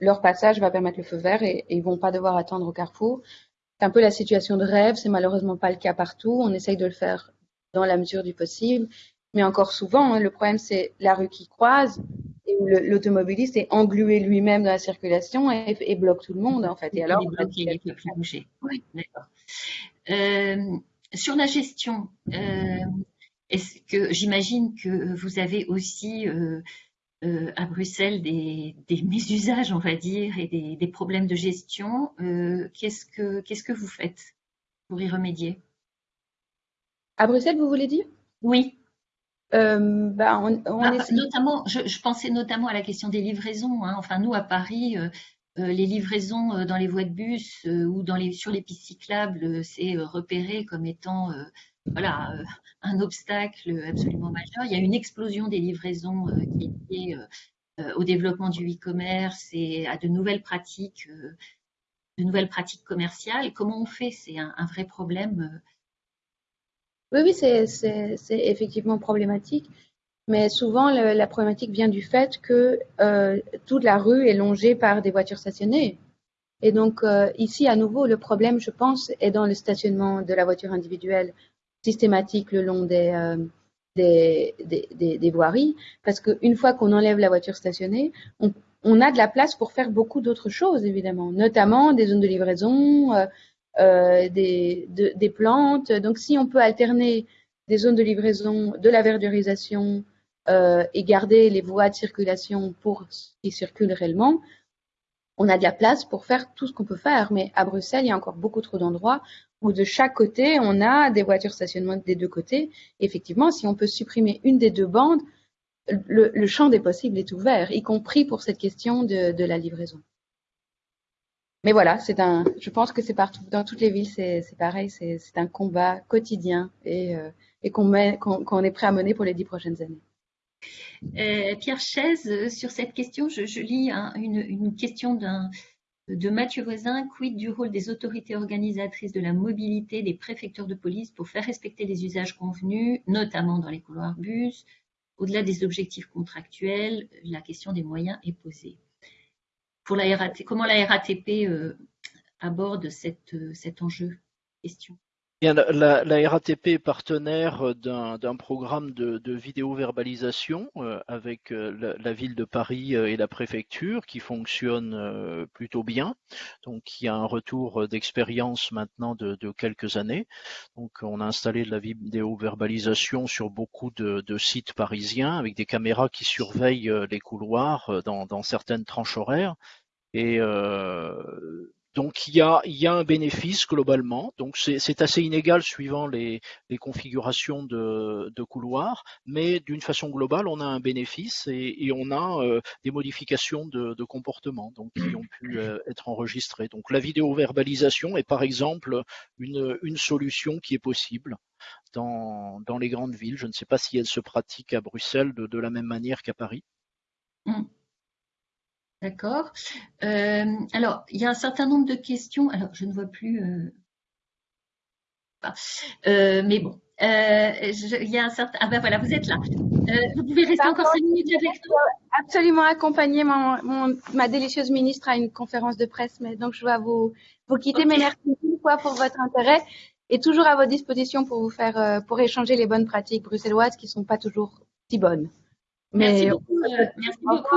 leur passage va permettre le feu vert et, ils vont pas devoir attendre au carrefour. C'est un peu la situation de rêve, c'est malheureusement pas le cas partout. On essaye de le faire dans la mesure du possible. Mais encore souvent, hein, le problème, c'est la rue qui croise et où l'automobiliste est englué lui-même dans la circulation et, bloque tout le monde, en fait. Et alors, il ne peut plus bouger. Oui, d'accord. Euh, sur la gestion, euh, est-ce que j'imagine que vous avez aussi euh, à Bruxelles des, mésusages, on va dire, et des, des problèmes de gestion. qu'est-ce que qu'est-ce que vous faites pour y remédier? À Bruxelles, vous voulez dire? Oui. Euh, bah, ah, notamment, je, pensais notamment à la question des livraisons. Hein. Enfin, nous à Paris, euh, euh, les livraisons dans les voies de bus ou dans les, sur les pistes cyclables, c'est repéré comme étant voilà, un obstacle absolument majeur. Il y a une explosion des livraisons qui est liée au développement du e-commerce et à de nouvelles pratiques, de nouvelles pratiques commerciales. Comment on fait? C'est un, un, vrai problème oui, oui, c'est effectivement problématique. Mais souvent, la problématique vient du fait que euh, toute la rue est longée par des voitures stationnées. Et donc, euh, ici, à nouveau, le problème, je pense, est dans le stationnement de la voiture individuelle systématique le long des, euh, des, des, des, voiries. Parce qu'une fois qu'on enlève la voiture stationnée, on, on, a de la place pour faire beaucoup d'autres choses, évidemment, notamment des zones de livraison, euh, des, des, plantes. Donc, si on peut alterner des zones de livraison, de la verdurisation euh, et garder les voies de circulation pour ce qui circule réellement, on a de la place pour faire tout ce qu'on peut faire. Mais à Bruxelles, il y a encore beaucoup trop d'endroits où de chaque côté, on a des voitures stationnement des deux côtés. effectivement, si on peut supprimer une des deux bandes, le, le, champ des possibles est ouvert, y compris pour cette question de, de la livraison mais voilà, c'est un. Je pense que c'est partout, dans toutes les villes, c'est pareil. C'est un combat quotidien et, euh, qu'on est prêt à mener pour les dix prochaines années. Euh, Pierre Chaise, sur cette question, je, lis une, une, question de Mathieu Voisin. Quid du rôle des autorités organisatrices de la mobilité, des préfectures de police pour faire respecter les usages convenus, notamment dans les couloirs bus? Au-delà des objectifs contractuels, la question des moyens est posée pour la comment la RATP euh, aborde cette, euh, cet enjeu Question? La, RATP est partenaire d'un programme de, de vidéo-verbalisation euh, avec la, ville de Paris et la préfecture qui fonctionne plutôt bien. Donc, il y a un retour d'expérience maintenant de, quelques années. Donc, on a installé de la vidéo-verbalisation sur beaucoup de, sites parisiens avec des caméras qui surveillent les couloirs dans, certaines tranches horaires. Et euh, donc il y a, il y a un bénéfice globalement. Donc c'est assez inégal suivant les, les configurations de, de couloirs, mais d'une façon globale, on a un bénéfice et, et on a euh, des modifications de, de, comportement donc qui ont pu euh, être enregistrées. Donc la vidéo-verbalisation est par exemple une, une solution qui est possible. Dans, dans les grandes villes. Je ne sais pas si elle se pratique à Bruxelles de, de la même manière qu'à Paris. Mmh. D'accord. Euh, alors, il y a un certain nombre de questions. Alors, je ne vois plus. Euh, euh, mais bon, il y a un certain. Ah ben voilà, vous êtes là. vous pouvez rester encore cinq minutes avec nous. Absolument accompagner mon, ma délicieuse ministre à une conférence de presse, mais donc je dois vous, vous quitter. Mais merci une fois pour votre intérêt et toujours à votre disposition pour vous faire, pour échanger les bonnes pratiques bruxelloises qui sont pas toujours si bonnes. Merci beaucoup. Euh, merci beaucoup.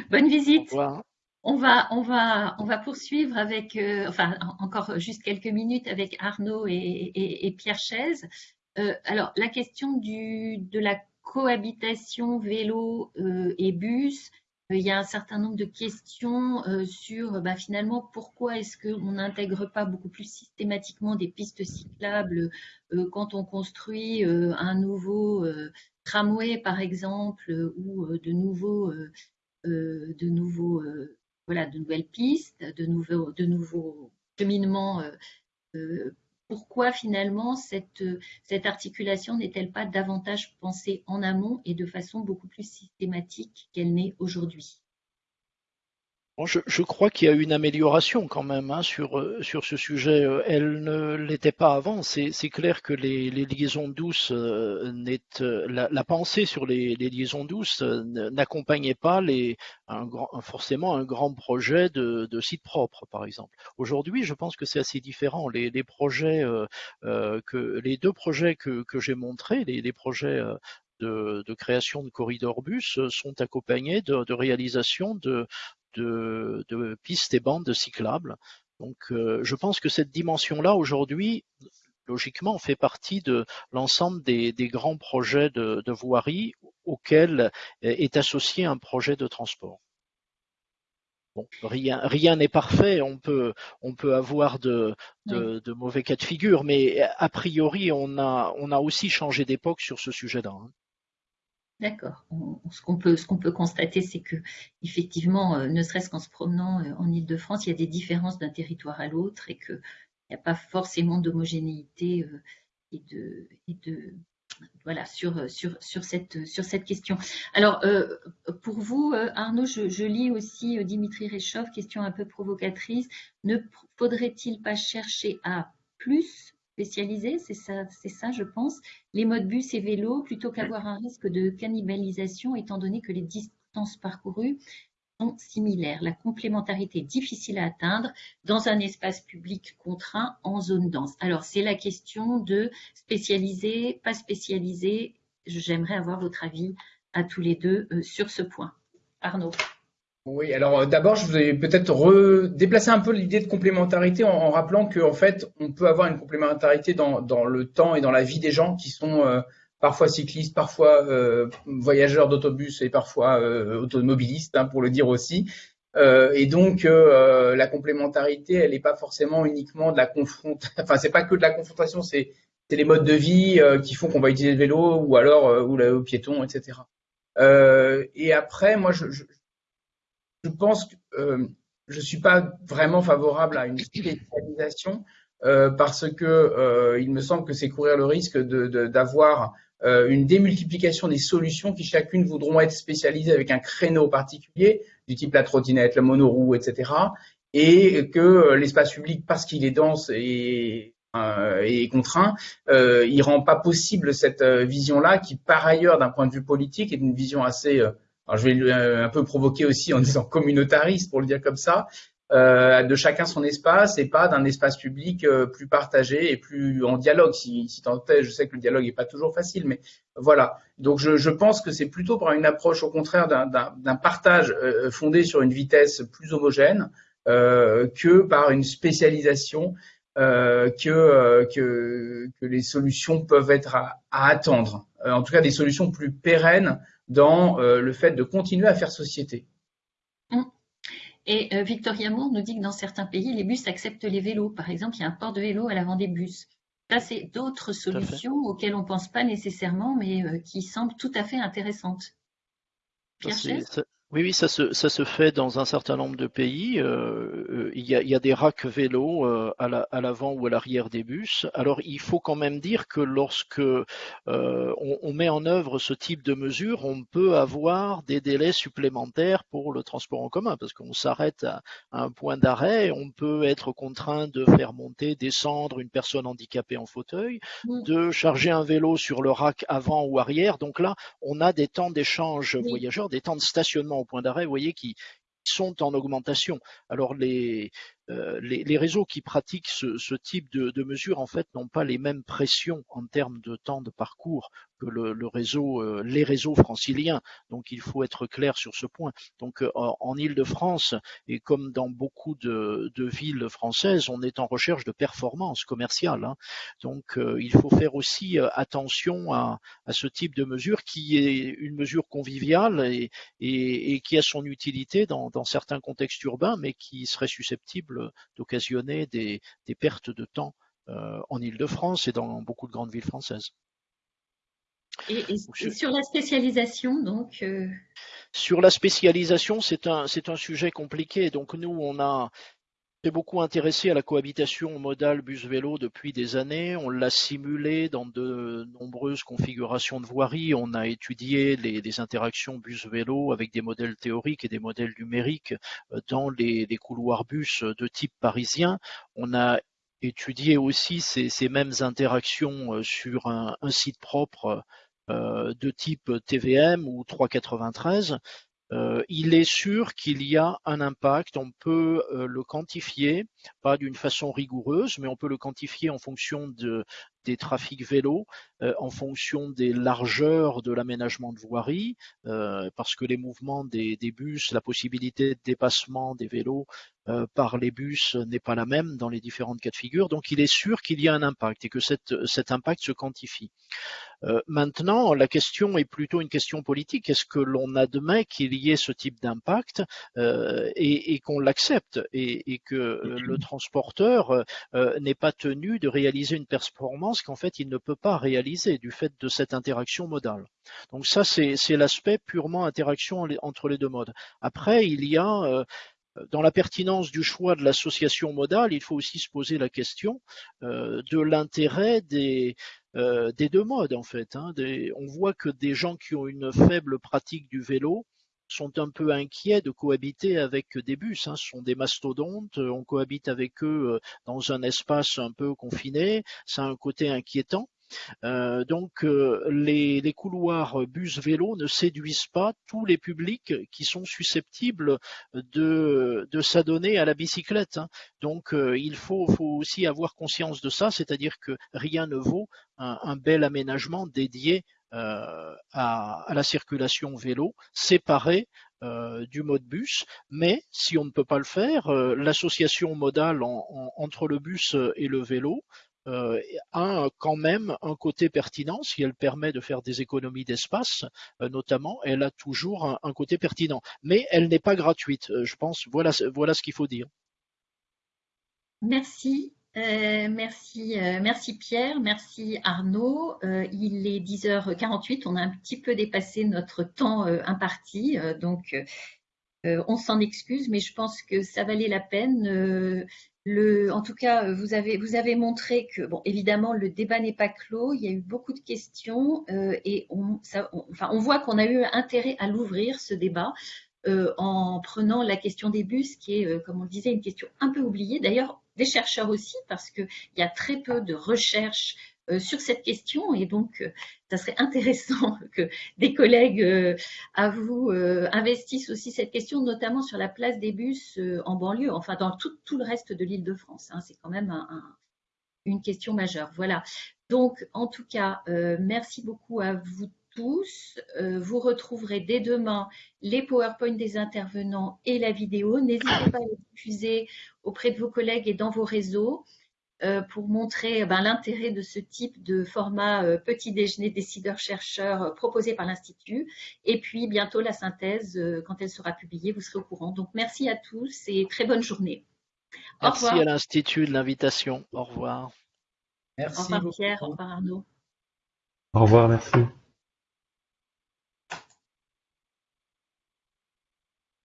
[LAUGHS] Bonne visite. On va, on va, on va poursuivre avec, euh, enfin, encore juste quelques minutes avec Arnaud et, Pierre Chaise. alors, la question du, de la cohabitation vélo et bus, il y a un certain nombre de questions sur bah, finalement pourquoi est-ce qu'on n'intègre pas beaucoup plus systématiquement des pistes cyclables quand on construit un nouveau tramway par exemple ou de nouveaux de nouveaux voilà de nouvelles pistes de nouveaux de nouveaux cheminements pourquoi finalement cette, cette articulation n'est-elle pas davantage pensée en amont et de façon beaucoup plus systématique qu'elle n'est aujourd'hui? Je, crois qu'il y a une amélioration quand même hein, sur, euh, sur ce sujet. Euh, elle ne l'était pas avant. C'est clair que les, liaisons douces, euh, la, la, pensée sur les, liaisons douces n'accompagnait pas les, un, forcément un grand projet de, de site propre, par exemple. Aujourd'hui, je pense que c'est assez différent. Les, les projets, que, les deux projets que, que j'ai montrés, les, les projets de, de, création de corridors bus sont accompagnés de, de réalisation de, de, pistes et bandes cyclables. Donc, euh, je pense que cette dimension-là, aujourd'hui, logiquement, fait partie de l'ensemble des, grands projets de, voirie auxquels est associé un projet de transport. Bon, rien rien n'est parfait, on peut on peut avoir de, de, mauvais cas de figure, mais a priori on a on a aussi changé d'époque sur ce sujet-là. D'accord. Ce qu'on peut, constater, c'est que effectivement, euh, ne serait-ce qu'en se promenant euh, en Ile-de-France, il y a des différences d'un territoire à l'autre et qu'il n'y a pas forcément d'homogénéité euh, et de, voilà sur, cette, question. Alors, pour vous, Arnaud, je, lis aussi Dimitri Réchov, question un peu provocatrice. Ne faudrait-il pas chercher à plus spécialisés, c'est ça, c'est ça, je pense, les modes bus et vélos, plutôt qu'avoir un risque de cannibalisation, étant donné que les distances parcourues sont similaires. La complémentarité est difficile à atteindre dans un espace public contraint en zone dense. Alors, c'est la question de spécialiser, pas spécialiser. J'aimerais avoir votre avis à tous les deux euh, sur ce point. Arnaud. Oui, alors euh, d'abord, je vais peut-être déplacer un peu l'idée de complémentarité en, rappelant qu'en fait, on peut avoir une complémentarité dans, le temps et dans la vie des gens qui sont euh, parfois cyclistes, parfois euh, voyageurs d'autobus et parfois automobilistes, hein, pour le dire aussi. et donc, la complémentarité, elle n'est pas forcément uniquement de la confrontation. [LAUGHS] Enfin, c'est pas que de la confrontation, c'est les modes de vie qui font qu'on va utiliser le vélo ou alors ou le piéton, etc. et après, moi, je pense que euh, je ne suis pas vraiment favorable à une spécialisation euh, parce que euh, il me semble que c'est courir le risque d'avoir une démultiplication des solutions qui chacune voudront être spécialisées avec un créneau particulier, du type la trottinette, la monoroue, etc. Et que l'espace public, parce qu'il est dense et, contraint, il rend pas possible cette vision-là qui, par ailleurs, d'un point de vue politique, est une vision assez alors, je vais euh, un peu provoquer aussi en [LAUGHS] disant communautariste, pour le dire comme ça, euh, de chacun son espace et pas d'un espace public euh, plus partagé et plus en dialogue. Si, si tant est, je sais que le dialogue n'est pas toujours facile, mais voilà. Donc, je, je pense que c'est plutôt par une approche, au contraire, d'un partage euh, fondé sur une vitesse plus homogène que par une spécialisation que, que, que les solutions peuvent être à, à attendre. en tout cas, des solutions plus pérennes dans euh, le fait de continuer à faire société. Hum. Et euh, Victoria Moore nous dit que dans certains pays, les bus acceptent les vélos. Par exemple, il y a un port de vélo à l'avant des bus. Ça, c'est d'autres solutions auxquelles on ne pense pas nécessairement, mais euh, qui semblent tout à fait intéressantes. Pierre oui, oui, ça se, ça se fait dans un certain nombre de pays. Euh, euh il, y a, il, y a, des racks vélos euh, à l'avant ou à l'arrière des bus. Alors, il faut quand même dire que lorsque euh, on, on, met en œuvre ce type de mesure, on peut avoir des délais supplémentaires pour le transport en commun, parce qu'on s'arrête à, un point d'arrêt, on peut être contraint de faire monter, descendre une personne handicapée en fauteuil, de charger un vélo sur le rack avant ou arrière. Donc là, on a des temps d'échange voyageurs, des temps de stationnement au point d'arrêt, vous voyez, qui sont en augmentation. Alors les, euh, les, réseaux qui pratiquent ce, type de, de mesures en fait n'ont pas les mêmes pressions en termes de temps de parcours que le, réseau, euh, les réseaux franciliens. Donc il faut être clair sur ce point. Donc euh, en Île-de-France et comme dans beaucoup de, villes françaises, on est en recherche de performance commerciale. Hein. Donc euh, il faut faire aussi attention à, ce type de mesure qui est une mesure conviviale et, et, qui a son utilité dans, certains contextes urbains, mais qui serait susceptible d'occasionner des, des pertes de temps en Île-de-France et dans beaucoup de grandes villes françaises. Et, sur la spécialisation, donc euh, Sur la spécialisation, c'est un, c'est un sujet compliqué. Donc nous, on a s'est beaucoup intéressé à la cohabitation modale bus-vélo depuis des années. On l'a simulé dans de nombreuses configurations de voirie. On a étudié les, interactions bus-vélo avec des modèles théoriques et des modèles numériques euh, dans les, couloirs bus de type parisien. On a étudié aussi ces, mêmes interactions euh, sur un site propre euh, de type TVM ou 393, euh, il est sûr qu'il y a un impact. On peut euh, le quantifier, pas d'une façon rigoureuse, mais on peut le quantifier en fonction de, des trafics vélos, en fonction des largeurs de l'aménagement de voirie, parce que les mouvements des, bus, la possibilité de dépassement des vélos par les bus n'est pas la même dans les différentes cas de figure. Donc il est sûr qu'il y a un impact et que cette, cet impact se quantifie. Euh, maintenant, la question est plutôt une question politique. Est-ce que l'on admet qu'il y ait ce type d'impact euh, et, qu'on l'accepte et, que euh, le transporteur n'est pas tenu de réaliser une performance qu'en fait il ne peut pas réaliser du fait de cette interaction modale. Donc ça, c'est l'aspect purement interaction entre les deux modes. Après, il y a dans la pertinence du choix de l'association modale, il faut aussi se poser la question de l'intérêt des, euh, des deux modes en fait. Hein. on voit que des gens qui ont une faible pratique du vélo sont un peu inquiets de cohabiter avec des bus. Hein. Ce sont des mastodontes, on cohabite avec eux euh, dans un espace un peu confiné, ça a un côté inquiétant. Euh, donc euh, les, couloirs bus-vélo ne séduisent pas tous les publics qui sont susceptibles de, s'adonner à la bicyclette. Hein. Donc euh, il faut, aussi avoir conscience de ça, c'est-à-dire que rien ne vaut un, bel aménagement dédié à, la circulation vélo, séparé du mode bus, mais si on ne peut pas le faire, l'association modale entre le bus et le vélo euh, a quand même un côté pertinent, si elle permet de faire des économies d'espace, euh, notamment, elle a toujours un, côté pertinent. Mais elle n'est pas gratuite, euh, je pense. Voilà, voilà ce qu'il faut dire. Merci. Merci, merci Pierre, merci Arnaud. il est 10h48, on a un petit peu dépassé notre temps imparti, donc on s'en excuse, mais je pense que ça valait la peine en tout cas, vous avez, montré que, bon, évidemment, le débat n'est pas clos. Il y a eu beaucoup de questions euh, et on voit qu'on a eu intérêt à l'ouvrir, ce débat, euh, en prenant la question des bus, qui est, euh, comme on le disait, une question un peu oubliée. D'ailleurs, des chercheurs aussi, parce qu'il y a très peu de recherches euh, sur cette question et donc ça serait intéressant [LAUGHS] que des collègues à vous investissent aussi cette question, notamment sur la place des bus en banlieue, enfin dans tout, le reste de l'île de France. Hein. C'est quand même une question majeure. Voilà. Donc, en tout cas, merci beaucoup à vous tous. vous retrouverez dès demain les PowerPoint des intervenants et la vidéo. N'hésitez pas à les diffuser auprès de vos collègues et dans vos réseaux. Euh, pour montrer eh ben, l'intérêt de ce type de format euh, petit déjeuner décideurs-chercheurs euh, proposé par l'Institut. Et puis bientôt la synthèse, quand elle sera publiée, vous serez au courant. Donc merci à tous et très bonne journée. merci à l'Institut de l'invitation. Au revoir. Merci. Au revoir Pierre, au revoir Arnaud. Au revoir, merci.